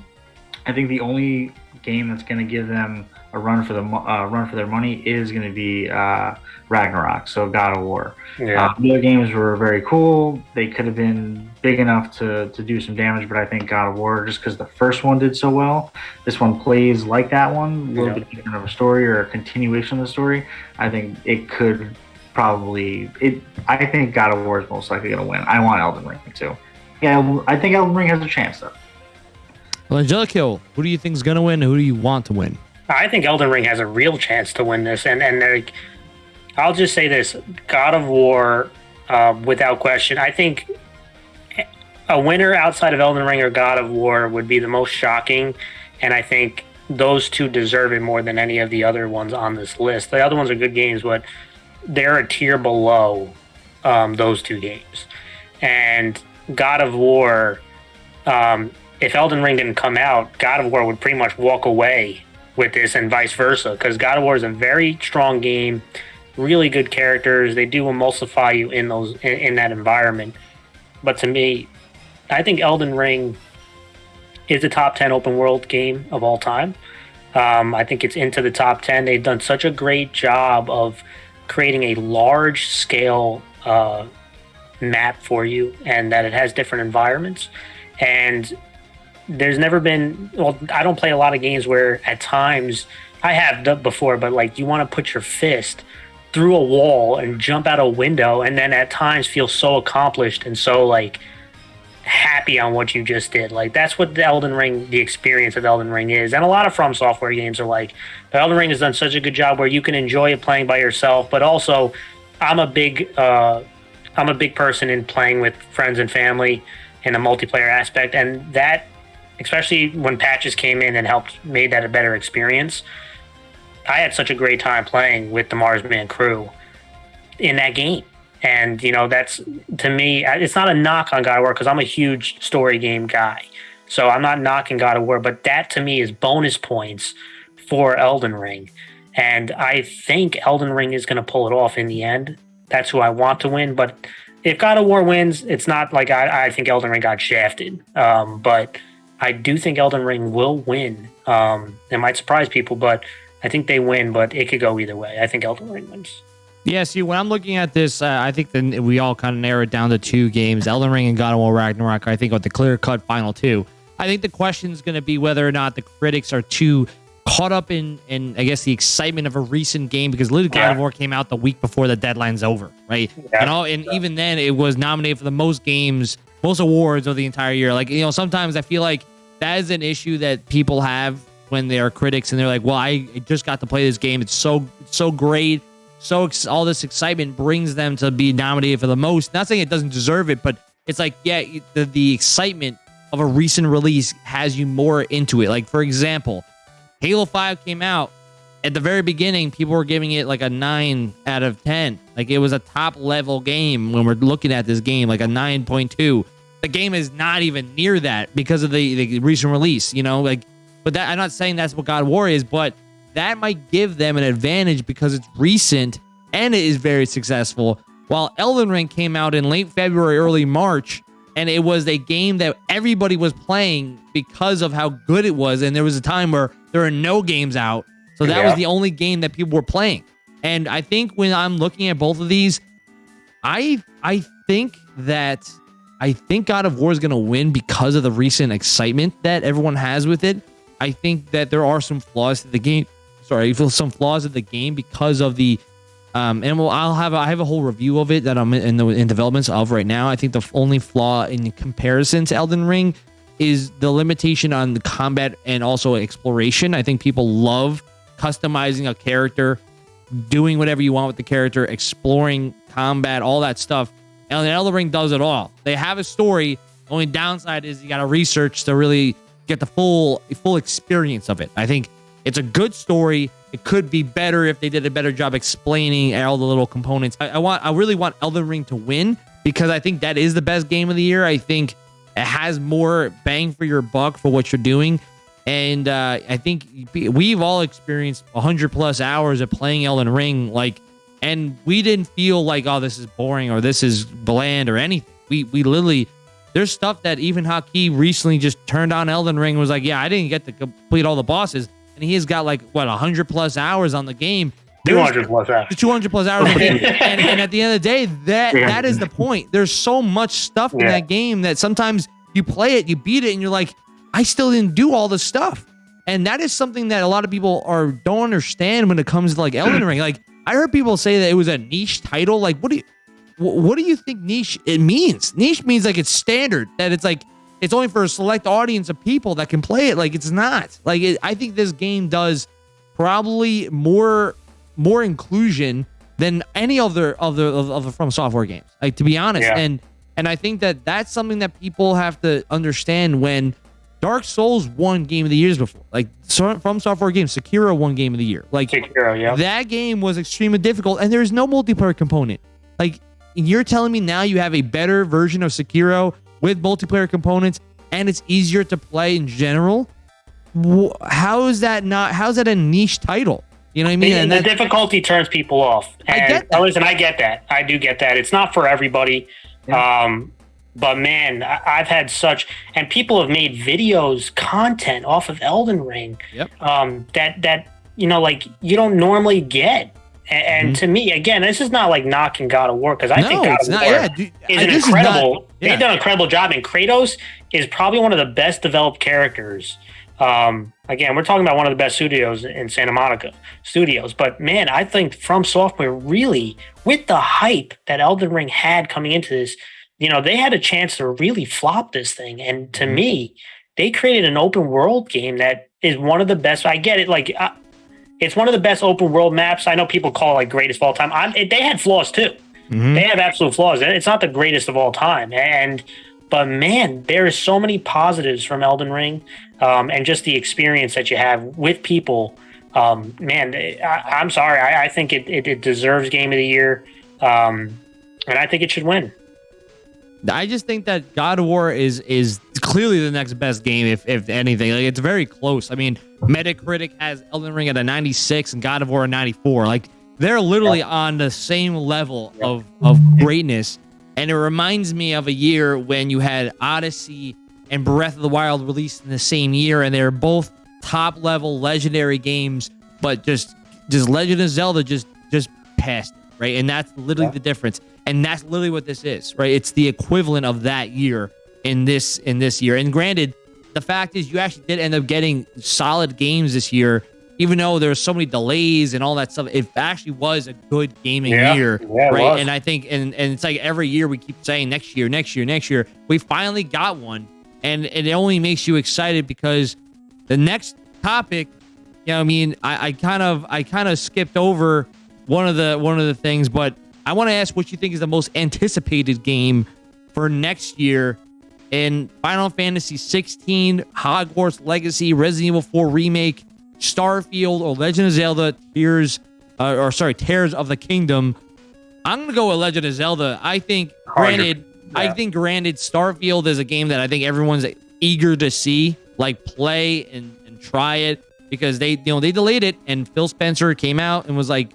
I think the only game that's going to give them a run for the uh, run for their money is going to be uh, Ragnarok. So God of War. Yeah. Uh, the other games were very cool. They could have been big enough to, to do some damage, but I think God of War, just because the first one did so well, this one plays like that one, a little Yeah. bit different of a story or a continuation of the story. I think it could probably it. I think God of War is most likely going to win. I want Elden Ring too. yeah, I think Elden Ring has a chance though. Well, Angelico, who do you think is going to win? Who do you want to win? I think Elden Ring has a real chance to win this, and and like, I'll just say this: God of War, uh, without question. I think a winner outside of Elden Ring or God of War would be the most shocking, and I think those two deserve it more than any of the other ones on this list. The other ones are good games, but they're a tier below um, those two games. And God of War, um, if Elden Ring didn't come out, God of War would pretty much walk away with this, and vice versa, because God of War is a very strong game, really good characters. They do emulsify you in those in, in that environment. But to me, I think Elden Ring is a top 10 open world game of all time. Um, I think it's into the top 10. They've done such a great job of creating a large scale uh, map for you and that it has different environments. And there's never been, well, I don't play a lot of games where at times I have before, but like you want to put your fist through a wall and jump out a window and then at times feel so accomplished and so like happy on what you just did. Like that's what the Elden Ring, the experience of Elden Ring is, and a lot of FromSoftware games are like. But Elden Ring has done such a good job where you can enjoy it playing by yourself, but also, I'm a big, uh, I'm a big person in playing with friends and family in a multiplayer aspect, and that, especially when patches came in and helped made that a better experience. I had such a great time playing with the Marsman crew in that game and you know, that's to me, it's not a knock on God of War because I'm a huge story game guy. So I'm not knocking God of War, but that to me is bonus points for Elden Ring. And I think Elden Ring is going to pull it off in the end. That's who I want to win. But if God of War wins, it's not like I, I think Elden Ring got shafted. Um, but I do think Elden Ring will win. Um, it might surprise people, but I think they win. But it could go either way. I think Elden Ring wins. Yeah, see, when I'm looking at this, uh, I think then we all kind of narrow it down to two games: Elden Ring and God of War Ragnarok. I think with the clear cut final two. I think the question is going to be whether or not the critics are too caught up in, in I guess the excitement of a recent game because literally God of War came out the week before the deadline's over, right? Yeah. And all, and yeah. even then, it was nominated for the most games, most awards of the entire year. Like you know, sometimes I feel like that is an issue that people have when they are critics and they're like, "Well, I just got to play this game. It's so so great." so all this excitement brings them to be nominated for the most. Not saying it doesn't deserve it, but it's like yeah, the, the excitement of a recent release has you more into it. Like for example, Halo Five came out at the very beginning. People were giving it like a nine out of ten. Like it was a top level game when we're looking at this game, like a nine point two. The game is not even near that because of the, the recent release. You know, like, but that I'm not saying that's what God War is, but that might give them an advantage because it's recent and it is very successful. While Elden Ring came out in late February, early March, and it was a game that everybody was playing because of how good it was. And there was a time where there are no games out. So that yeah. was the only game that people were playing. And I think when I'm looking at both of these, I I think that I think God of War is going to win because of the recent excitement that everyone has with it. I think that there are some flaws to the game sorry, I <laughs> feel some flaws of the game because of the um, and well, I'll have a, I have a whole review of it that I'm in the in developments of right now. I think the only flaw in comparison to Elden Ring is the limitation on the combat and also exploration. I think people love customizing a character, doing whatever you want with the character, exploring combat, all that stuff. And the Elden Ring does it all. They have a story. The only downside is you got to research to really get the full full experience of it. I think it's a good story. It could be better if they did a better job explaining all the little components. I, I want, I really want Elden Ring to win because I think that is the best game of the year. I think it has more bang for your buck for what you're doing. And uh, I think we've all experienced 100 plus hours of playing Elden Ring, like, and we didn't feel like, oh, this is boring or this is bland or anything. We we literally, there's stuff that even Haki recently just turned on Elden Ring and was like, yeah, I didn't get to complete all the bosses and he has got like what 100 plus hours on the game. 200 plus hours. 200 plus hours on the game. And, and, at the end of the day, that yeah. that is the point. There's so much stuff yeah. in that game that sometimes you play it, you beat it, and you're like, I still didn't do all the stuff. And that is something that a lot of people are don't understand when it comes to like Elden <clears throat> Ring. Like I heard people say that it was a niche title. Like, what do you what do you think niche it means? Niche means like it's standard that it's like it's only for a select audience of people that can play it. Like it's not. Like it, I think this game does probably more more inclusion than any other of the of the FromSoftware games. Like to be honest, yeah. and and I think that that's something that people have to understand when Dark Souls won Game of the Years before. Like FromSoftware games, Sekiro won Game of the Year. Like Sekiro, yeah. That game was extremely difficult, and there's no multiplayer component. Like you're telling me now you have a better version of Sekiro with multiplayer components, and it's easier to play in general. How is that not? How's that a niche title? You know what I mean? And the, the difficulty turns people off. And I get that. listen, I get that. I do get that. It's not for everybody. Yeah. Um, but man, I've had such, and people have made videos, content off of Elden Ring. Yep. Um, that that you know, like you don't normally get. And, mm-hmm. to me, again, this is not like knocking God of War because I no, think God of not, War yeah, dude, is an incredible. Is not, yeah. They've done an incredible job, and Kratos is probably one of the best developed characters. Um, again, we're talking about one of the best studios in Santa Monica studios, but man, I think FromSoftware really, with the hype that Elden Ring had coming into this, you know, they had a chance to really flop this thing. And to mm-hmm. me, they created an open world game that is one of the best. I get it. Like, uh, it's one of the best open world maps. I know people call it like greatest of all time. I'm, it, they had flaws too. Mm-hmm. They have absolute flaws. It's not the greatest of all time. And, but man, there is so many positives from Elden Ring um, and just the experience that you have with people. Um, man, I, am sorry. I, I think it, it, it, deserves game of the year. Um, and I think it should win. I just think that God of War is is clearly the next best game, if if anything. Like it's very close. I mean, Metacritic has Elden Ring at a 96 and God of War a 94. Like they're literally yeah. on the same level yeah. of of greatness. And it reminds me of a year when you had Odyssey and Breath of the Wild released in the same year, and they're both top level legendary games, but just just Legend of Zelda just just passed right? And that's literally yeah. the difference. And that's literally what this is, right? It's the equivalent of that year in this in this year. And granted, the fact is you actually did end up getting solid games this year, even though there's so many delays and all that stuff. It actually was a good gaming yeah. year, yeah, right? And I think and and it's like every year we keep saying next year, next year, next year. We finally got one, and it only makes you excited because the next topic, you know, I mean, I, I kind of I kind of skipped over one of the one of the things. But I want to ask what you think is the most anticipated game for next year in Final Fantasy 16, Hogwarts Legacy, Resident Evil 4 remake, Starfield, or Legend of Zelda: Tears, uh, or sorry, Tears of the Kingdom. I'm gonna go with Legend of Zelda. I think, granted, yeah. I think granted, Starfield is a game that I think everyone's eager to see, like play and, and try it because they, you know, they delayed it, and Phil Spencer came out and was like,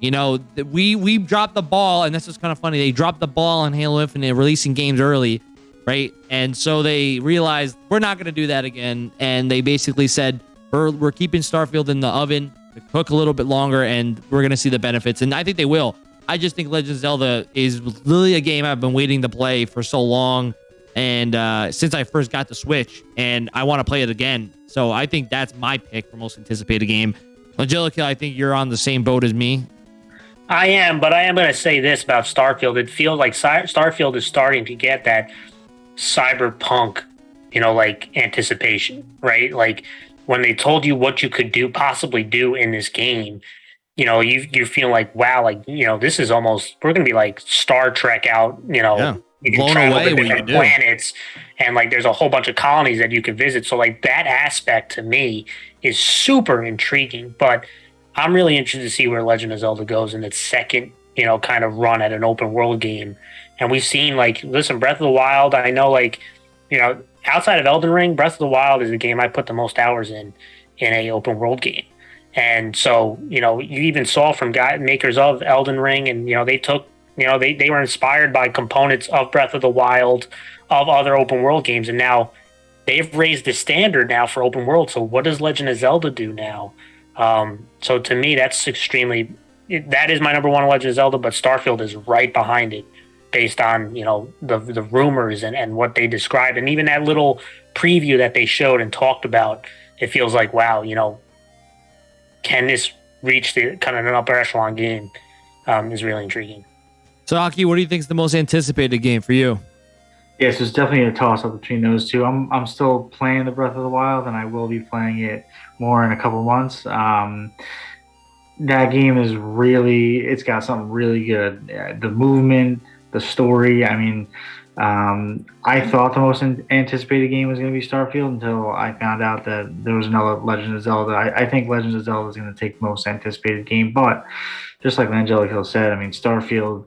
you know, we we dropped the ball, and this is kind of funny. They dropped the ball on Halo Infinite, releasing games early, right? And so they realized we're not going to do that again, and they basically said we're we're keeping Starfield in the oven to cook a little bit longer, and we're going to see the benefits. And I think they will. I just think Legend of Zelda is really a game I've been waiting to play for so long, and uh, since I first got the Switch, and I want to play it again. So I think that's my pick for most anticipated game. Angelica, I think you're on the same boat as me. I am, but I am going to say this about Starfield. It feels like Starfield is starting to get that cyberpunk, you know, like anticipation, right? Like when they told you what you could do, possibly do in this game, you know, you you feel like, wow, like you know, this is almost we're going to be like Star Trek out, you know. Yeah. You can Blown travel away to different planets, and like there's a whole bunch of colonies that you can visit. So like that aspect to me is super intriguing. But I'm really interested to see where Legend of Zelda goes in its second, you know, kind of run at an open world game. And we've seen like, listen, Breath of the Wild. I know, like, you know, outside of Elden Ring, Breath of the Wild is the game I put the most hours in in a open world game. And so, you know, you even saw from guy makers of Elden Ring, and you know, they took, you know, they they were inspired by components of Breath of the Wild, of other open world games, and now they've raised the standard now for open world. So, what does Legend of Zelda do now? Um, so to me, that's extremely. That is my number one Legend of Zelda, but Starfield is right behind it, based on you know the the rumors and and what they described, and even that little preview that they showed and talked about. It feels like wow, you know, can this reach the kind of an upper echelon game? Um, is really intriguing. So, Haki, what do you think is the most anticipated game for you? Yes, yeah, so it's definitely a toss up between those two. I'm I'm still playing the Breath of the Wild, and I will be playing it more in a couple months. Um, that game is really it's got something really good. The movement, the story. I mean, um, I thought the most anticipated game was going to be Starfield until I found out that there was another Legend of Zelda. I, I think Legend of Zelda is going to take most anticipated game, but just like Angelic Hill said, I mean, Starfield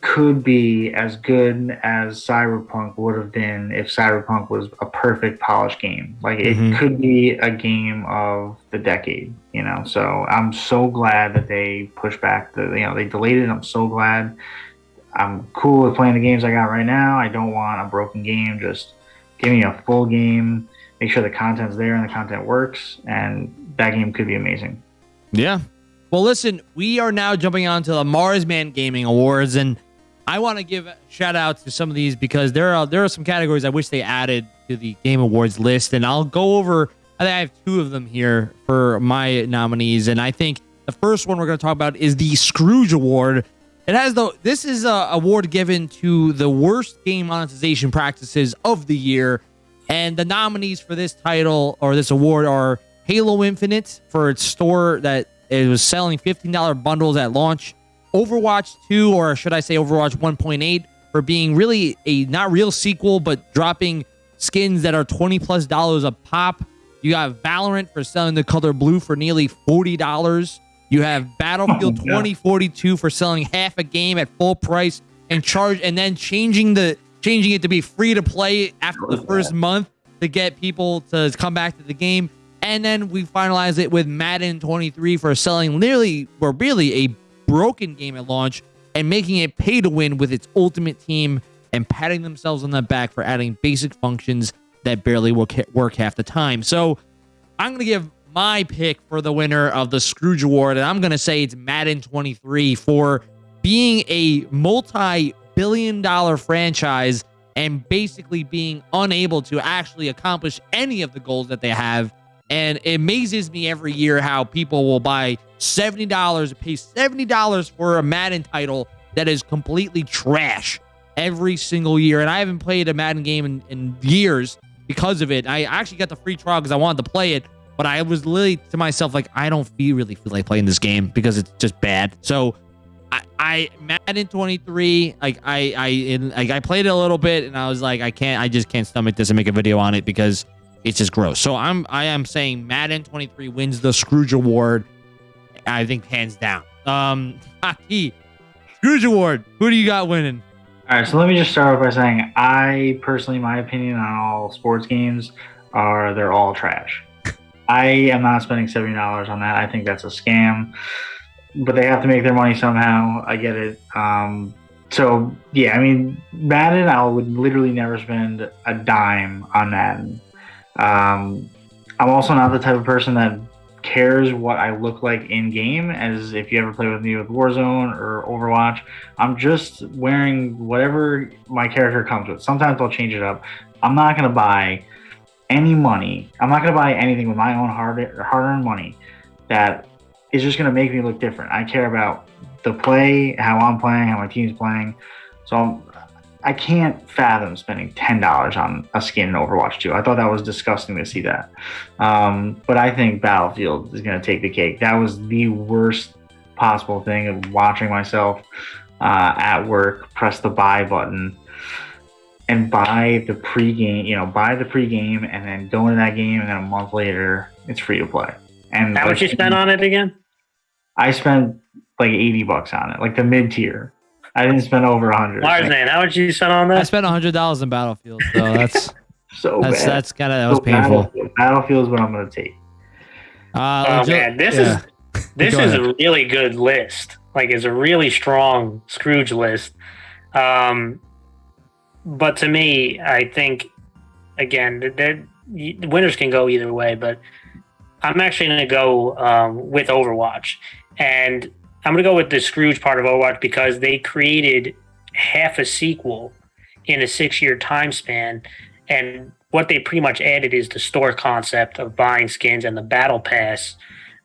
could be as good as Cyberpunk would have been if Cyberpunk was a perfect polished game. Like it mm-hmm. could be a game of the decade, you know. So I'm so glad that they pushed back the you know, they delayed it. I'm so glad. I'm cool with playing the games I got right now. I don't want a broken game. Just give me a full game. Make sure the content's there and the content works, and that game could be amazing. Yeah. Well, listen, we are now jumping on to the Marsman Gaming Awards, and I want to give shout out to some of these because there are there are some categories I wish they added to the Game Awards list, and I'll go over. I think I have two of them here for my nominees, and I think the first one we're going to talk about is the Scrooge Award. It has the this is a award given to the worst game monetization practices of the year, and the nominees for this title or this award are Halo Infinite for its store that it was selling $15 bundles at launch. Overwatch 2, or should I say Overwatch 1.8, for being really a not real sequel, but dropping skins that are 20 plus dollars a pop. You have Valorant for selling the color blue for nearly $40. You have Battlefield oh, 2042 for selling half a game at full price and charge and then changing the changing it to be free to play after the first month to get people to come back to the game. And then we finalize it with Madden 23 for selling nearly or really a broken game at launch and making it pay to win with its ultimate team and patting themselves on the back for adding basic functions that barely work half the time. So I'm going to give my pick for the winner of the Scrooge Award, and I'm going to say it's Madden 23 for being a multi billion dollar franchise and basically being unable to actually accomplish any of the goals that they have and it amazes me every year how people will buy $70, pay $70 for a Madden title that is completely trash every single year. And I haven't played a Madden game in, in years because of it. I actually got the free trial because I wanted to play it, but I was literally to myself like, I don't feel really feel like playing this game because it's just bad. So I, I Madden 23, like I I in, like I played it a little bit and I was like, I can't, I just can't stomach this and make a video on it because it's just gross. So I'm I am saying Madden 23 wins the Scrooge Award. I think hands down. Um, <laughs> Scrooge Award. Who do you got winning? All right, so let me just start off by saying I personally, my opinion on all sports games are they're all trash. <laughs> I am not spending seventy dollars on that. I think that's a scam. But they have to make their money somehow. I get it. Um, so yeah, I mean Madden, I would literally never spend a dime on Madden. Um, I'm also not the type of person that cares what I look like in game. As if you ever play with me with Warzone or Overwatch, I'm just wearing whatever my character comes with. Sometimes I'll change it up. I'm not gonna buy any money. I'm not gonna buy anything with my own hard hard-earned money that is just gonna make me look different. I care about the play, how I'm playing, how my team's playing. So I'm, I can't fathom spending ten dollars on a skin in Overwatch 2. I thought that was disgusting to see that. Um, but I think Battlefield is going to take the cake. That was the worst possible thing of watching myself uh, at work press the buy button and buy the pregame. You know, buy the pregame and then go into that game, and then a month later it's free to play. And how much you spent on it again? I spent like eighty bucks on it, like the mid tier. I didn't spend over a hundred. Marsman, how much you spend on that? I spent a hundred dollars in Battlefield, so that's <laughs> so that's bad. that's kind of that was so painful. Battlefield, Battlefield is what I'm going to take. Uh, oh man, this yeah. <laughs> is this is ahead. a really good list. Like, it's a really strong Scrooge list. Um, but to me, I think again, the winners can go either way. But I'm actually going to go um, with Overwatch, and I'm to go with the Scrooge part of Overwatch because they created half a sequel in a six year time span. And what they pretty much added is the store concept of buying skins and the battle pass.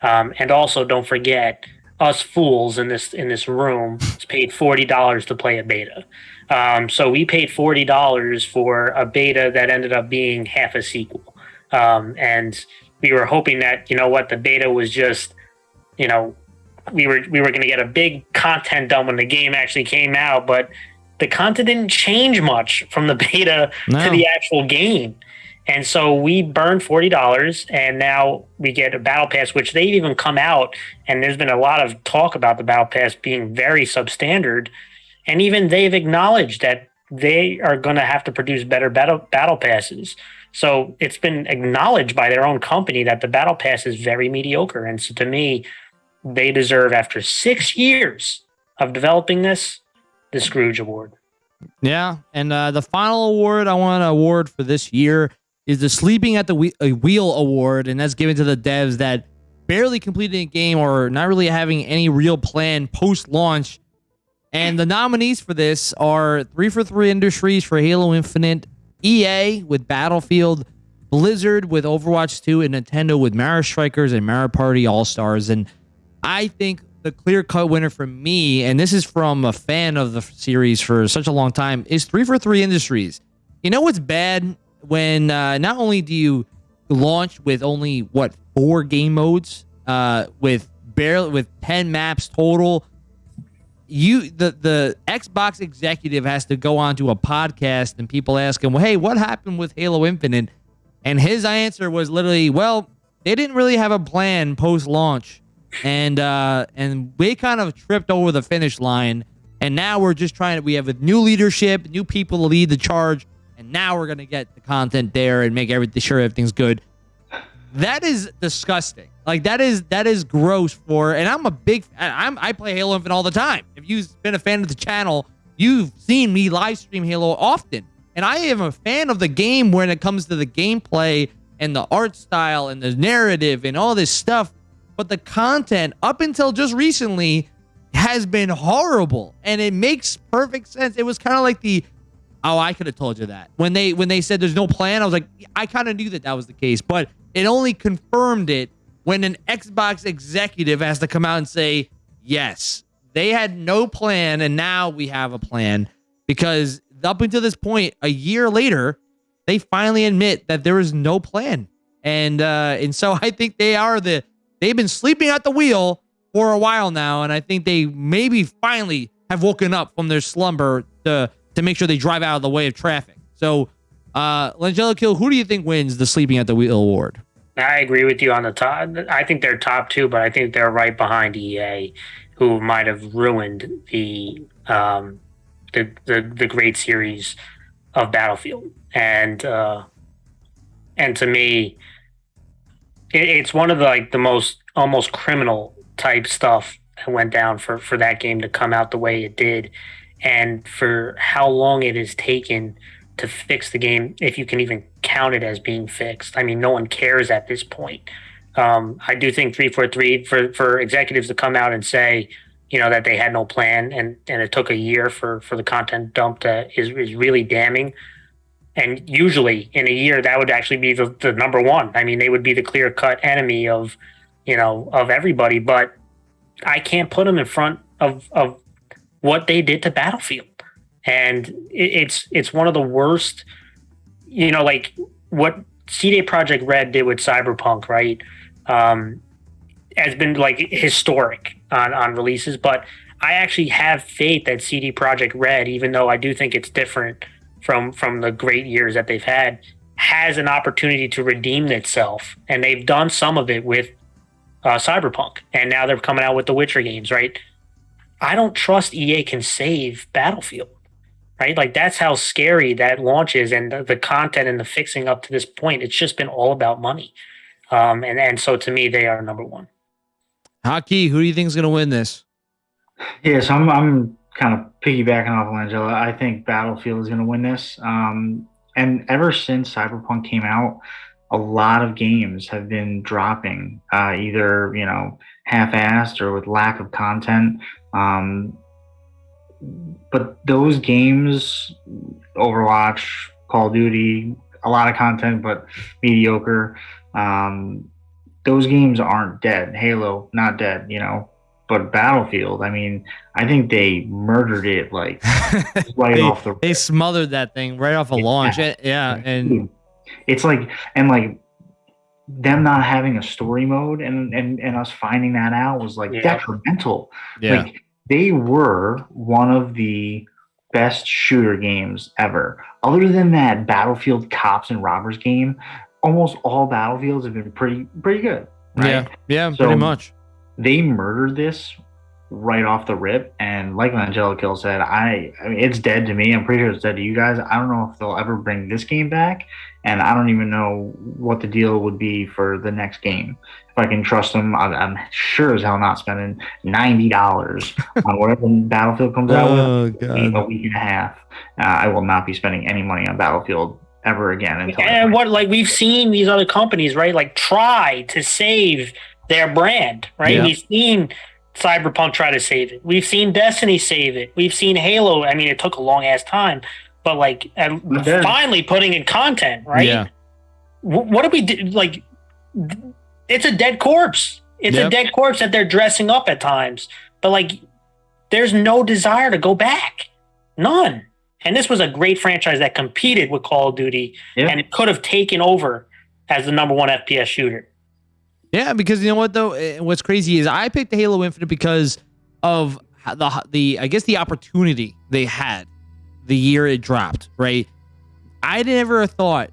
Um, and also, don't forget, us fools in this in this room <laughs> paid forty dollars to play a beta. Um, so we paid forty dollars for a beta that ended up being half a sequel, um, and we were hoping that you know what the beta was just, you know, we were we were going to get a big content dump when the game actually came out, but the content didn't change much from the <laughs> beta no. to the actual game. And so we burned forty dollars, and now we get a battle pass, which they've even come out, and there's been a lot of talk about the battle pass being very substandard, and even they've acknowledged that they are going to have to produce better battle battle passes. So it's been acknowledged by their own company that the battle pass is very mediocre, and so to me, they deserve after six years of developing this the Scrooge Award. Yeah, and uh, the final award I want to award for this year is the Sleeping at the Wheel Award, and that's given to the devs that barely completed a game or not really having any real plan post launch. And the nominees for this are 343 Industries for Halo Infinite, EA with Battlefield, Blizzard with Overwatch 2, and Nintendo with Mario Strikers and Mario Party All Stars. And I think the clear cut winner for me, and this is from a fan of the series for such a long time, is 343 Industries. You know what's bad when uh, not only do you launch with only what four game modes, uh, with barely with ten maps total, you the the Xbox executive has to go onto a podcast and people ask him, well, "Hey, what happened with Halo Infinite?" And his answer was literally, "Well, they didn't really have a plan post launch, and uh, and we kind of tripped over the finish line." And now we're just trying to. We have a new leadership, new people to lead the charge and now we're gonna get the content there and make everything sure everything's good. That is disgusting. Like that is that is gross for. And I'm a big. I'm I play Halo Infinite all the time. If you've been a fan of the channel, you've seen me live stream Halo often, and I am a fan of the game when it comes to the gameplay and the art style and the narrative and all this stuff. But the content up until just recently has been horrible and it makes perfect sense. It was kind of like the Oh, I could have told you that. When they when they said there's no plan, I was like, I kind of knew that that was the case, but it only confirmed it when an Xbox executive has to come out and say, "Yes, they had no plan and now we have a plan." Because up until this point, a year later, they finally admit that there is no plan. And uh and so <laughs> I think they are the they've been sleeping at the wheel for a while now and I think they maybe finally have woken up from their slumber to to make sure they drive out of the way of traffic. So, uh, Kill, who do you think wins the Sleeping at the Wheel award? I agree with you on the top. I think they're top two, but I think they're right behind EA, who might have ruined the um, the, the the great series of Battlefield. And uh, and to me, it, it's one of the like the most almost criminal type stuff that went down for for that game to come out the way it did and for how long it has taken to fix the game, if you can even count it as being fixed. I mean, no one cares at this point. Um, I do think 343 for, for executives to come out and say, you know, that they had no plan and, and it took a year for, for the content dump to is, is really damning. And usually in a year, that would actually be the, the number one. I mean, they would be the clear cut enemy of, you know, of everybody, but I can't put them in front of, of what they did to Battlefield, and it's it's one of the worst. You know, like what CD Projekt Red did with Cyberpunk, right? Um, has been like historic on on releases, but I actually have faith that CD Projekt Red, even though I do think it's different from from the great years that they've had, has an opportunity to redeem itself, and they've done some of it with uh, Cyberpunk, and now they're coming out with the Witcher games, right? I don't trust EA can save Battlefield. Right? Like that's how scary that launch is and the, the content and the fixing up to this point. It's just been all about money. Um, and, and so to me, they are number one. Haki, who do you think is going to win this? Yes, I'm, I'm kind of piggybacking off of Angela. I think Battlefield is going to win this. Um, and ever since Cyberpunk came out, a lot of games have been dropping, uh, either you know half-assed or with lack of content. Um, but those games, Overwatch, Call of Duty, a lot of content, but mediocre. Um, those games aren't dead. Halo, not dead. You know, but Battlefield, I mean, I think they murdered it like <laughs> right they, off the. They smothered that thing right off a Yeah. launch. Yeah, yeah, and it's like and like them not having a story mode and and and us finding that out was like Yeah. detrimental. yeah, Like they were one of the best shooter games ever. Other than that Battlefield cops and robbers game, almost all battlefields have been pretty pretty good. Right? yeah, yeah, So- pretty much. They murdered this right off the rip, and like Angelico said, I, I mean it's dead to me. I'm pretty sure it's dead to you guys. I don't know if they'll ever bring this game back, and I don't even know what the deal would be for the next game. If I can trust them, I, I'm sure as hell not spending ninety dollars <laughs> on whatever Battlefield comes out with Oh in a week and a half. Uh, I will not be spending any money on Battlefield ever again until And what like we've seen these other companies, right? Like try to save their brand, right? Yeah. We've seen Cyberpunk try to save it. We've seen Destiny save it. We've seen Halo. I mean, it took a long ass time, but like at, finally putting in content, right? Yeah, Wh- what do we do? Like, it's a dead corpse. It's Yep. a dead corpse that they're dressing up at times, but like, there's no desire to go back. None. And this was a great franchise that competed with Call of Duty, Yeah. and it could have taken over as the number one FPS shooter. Yeah. Because you know what though, Eh, what's crazy is I picked Halo Infinite because of the the I guess the opportunity they had the year it dropped. Right, I never thought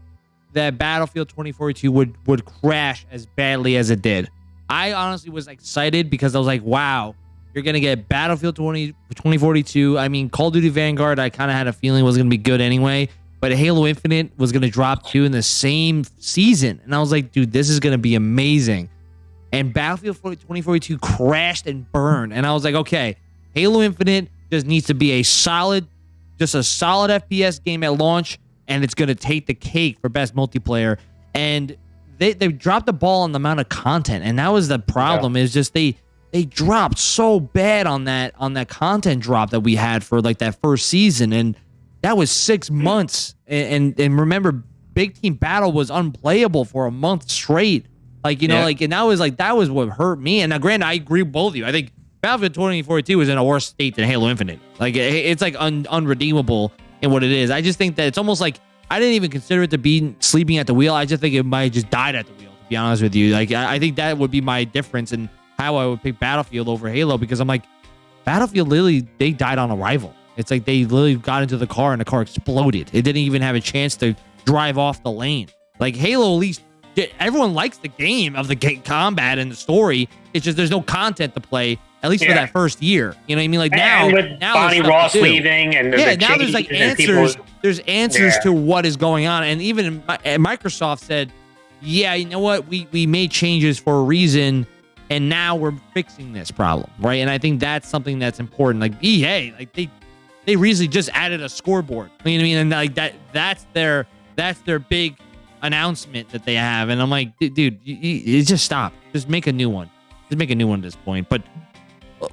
that Battlefield 2042 would would crash as badly as it did. I honestly was excited because I was like, wow, you're gonna get Battlefield 20 2042. I mean, Call of Duty Vanguard, I kind of had a feeling was gonna be good anyway. But Halo Infinite was gonna drop two in the same season, and I was like, dude, this is gonna be amazing. And Battlefield 2042 crashed and burned, and I was like, okay, Halo Infinite just needs to be a solid, just a solid FPS game at launch, and it's gonna take the cake for best multiplayer. And they they dropped the ball on the amount of content, and that was the problem. Is just they they dropped so bad on that on that content drop that we had for like that first season, and that was six mm-hmm. months. And and, and remember, Big Team Battle was unplayable for a month straight. Like you know, Yeah. like and that was like that was what hurt me. And now, granted, I agree with both of you. I think Battlefield 2042 is in a worse state than Halo Infinite. Like it, it's like un, unredeemable in what it is. I just think that it's almost like I didn't even consider it to be sleeping at the wheel. I just think it might have just died at the wheel. To be honest with you, like I, I think that would be my difference in how I would pick Battlefield over Halo because I'm like Battlefield literally they died on arrival. It's like they literally got into the car and the car exploded. It didn't even have a chance to drive off the lane. Like Halo, at least everyone likes the game of the ga- combat and the story. It's just there's no content to play at least for that first year. You know what I mean? Like now, and with now Bonnie Ross leaving, and Yeah, the now there's like and people- answers. There's answers Yeah. to what is going on, and even Microsoft said, "Yeah, you know what? We we made changes for a reason, and now we're fixing this problem, right?" And I think that's something that's important. Like EA, like they they recently just added a scoreboard. You know what I mean? And like that that's their that's their big announcement that they have. And I'm like, "Dude, you, you, just stop. Just make a new one. Just make a new one at this point." But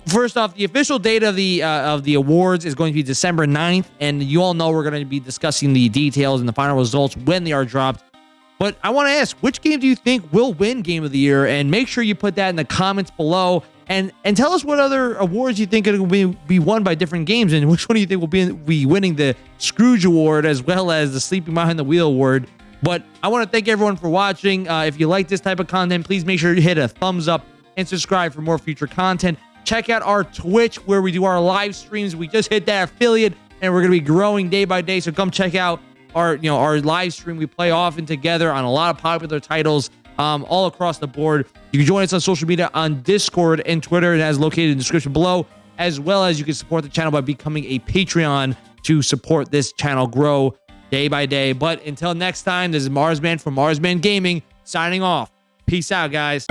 First off, the official date of the uh, of the awards is going to be December 9th, and you all know we're going to be discussing the details and the final results when they are dropped. But I want to ask, which game do you think will win Game of the Year? And make sure you put that in the comments below, and and tell us what other awards you think will be be won by different games, and which one do you think will be be winning the Scrooge Award as well as the Sleeping Behind the Wheel Award. But I want to thank everyone for watching. Uh, if you like this type of content, please make sure you hit a thumbs up and subscribe for more future content. Check out our Twitch where we do our live streams. We just hit that affiliate and we're going to be growing day by day. So come check out our, you know, our live stream. We play often together on a lot of popular titles um, all across the board. You can join us on social media on Discord and Twitter. It has located in the description below, as well as you can support the channel by becoming a Patreon to support this channel grow day by day. But until next time, this is Marsman from Marsman Gaming signing off. Peace out, guys.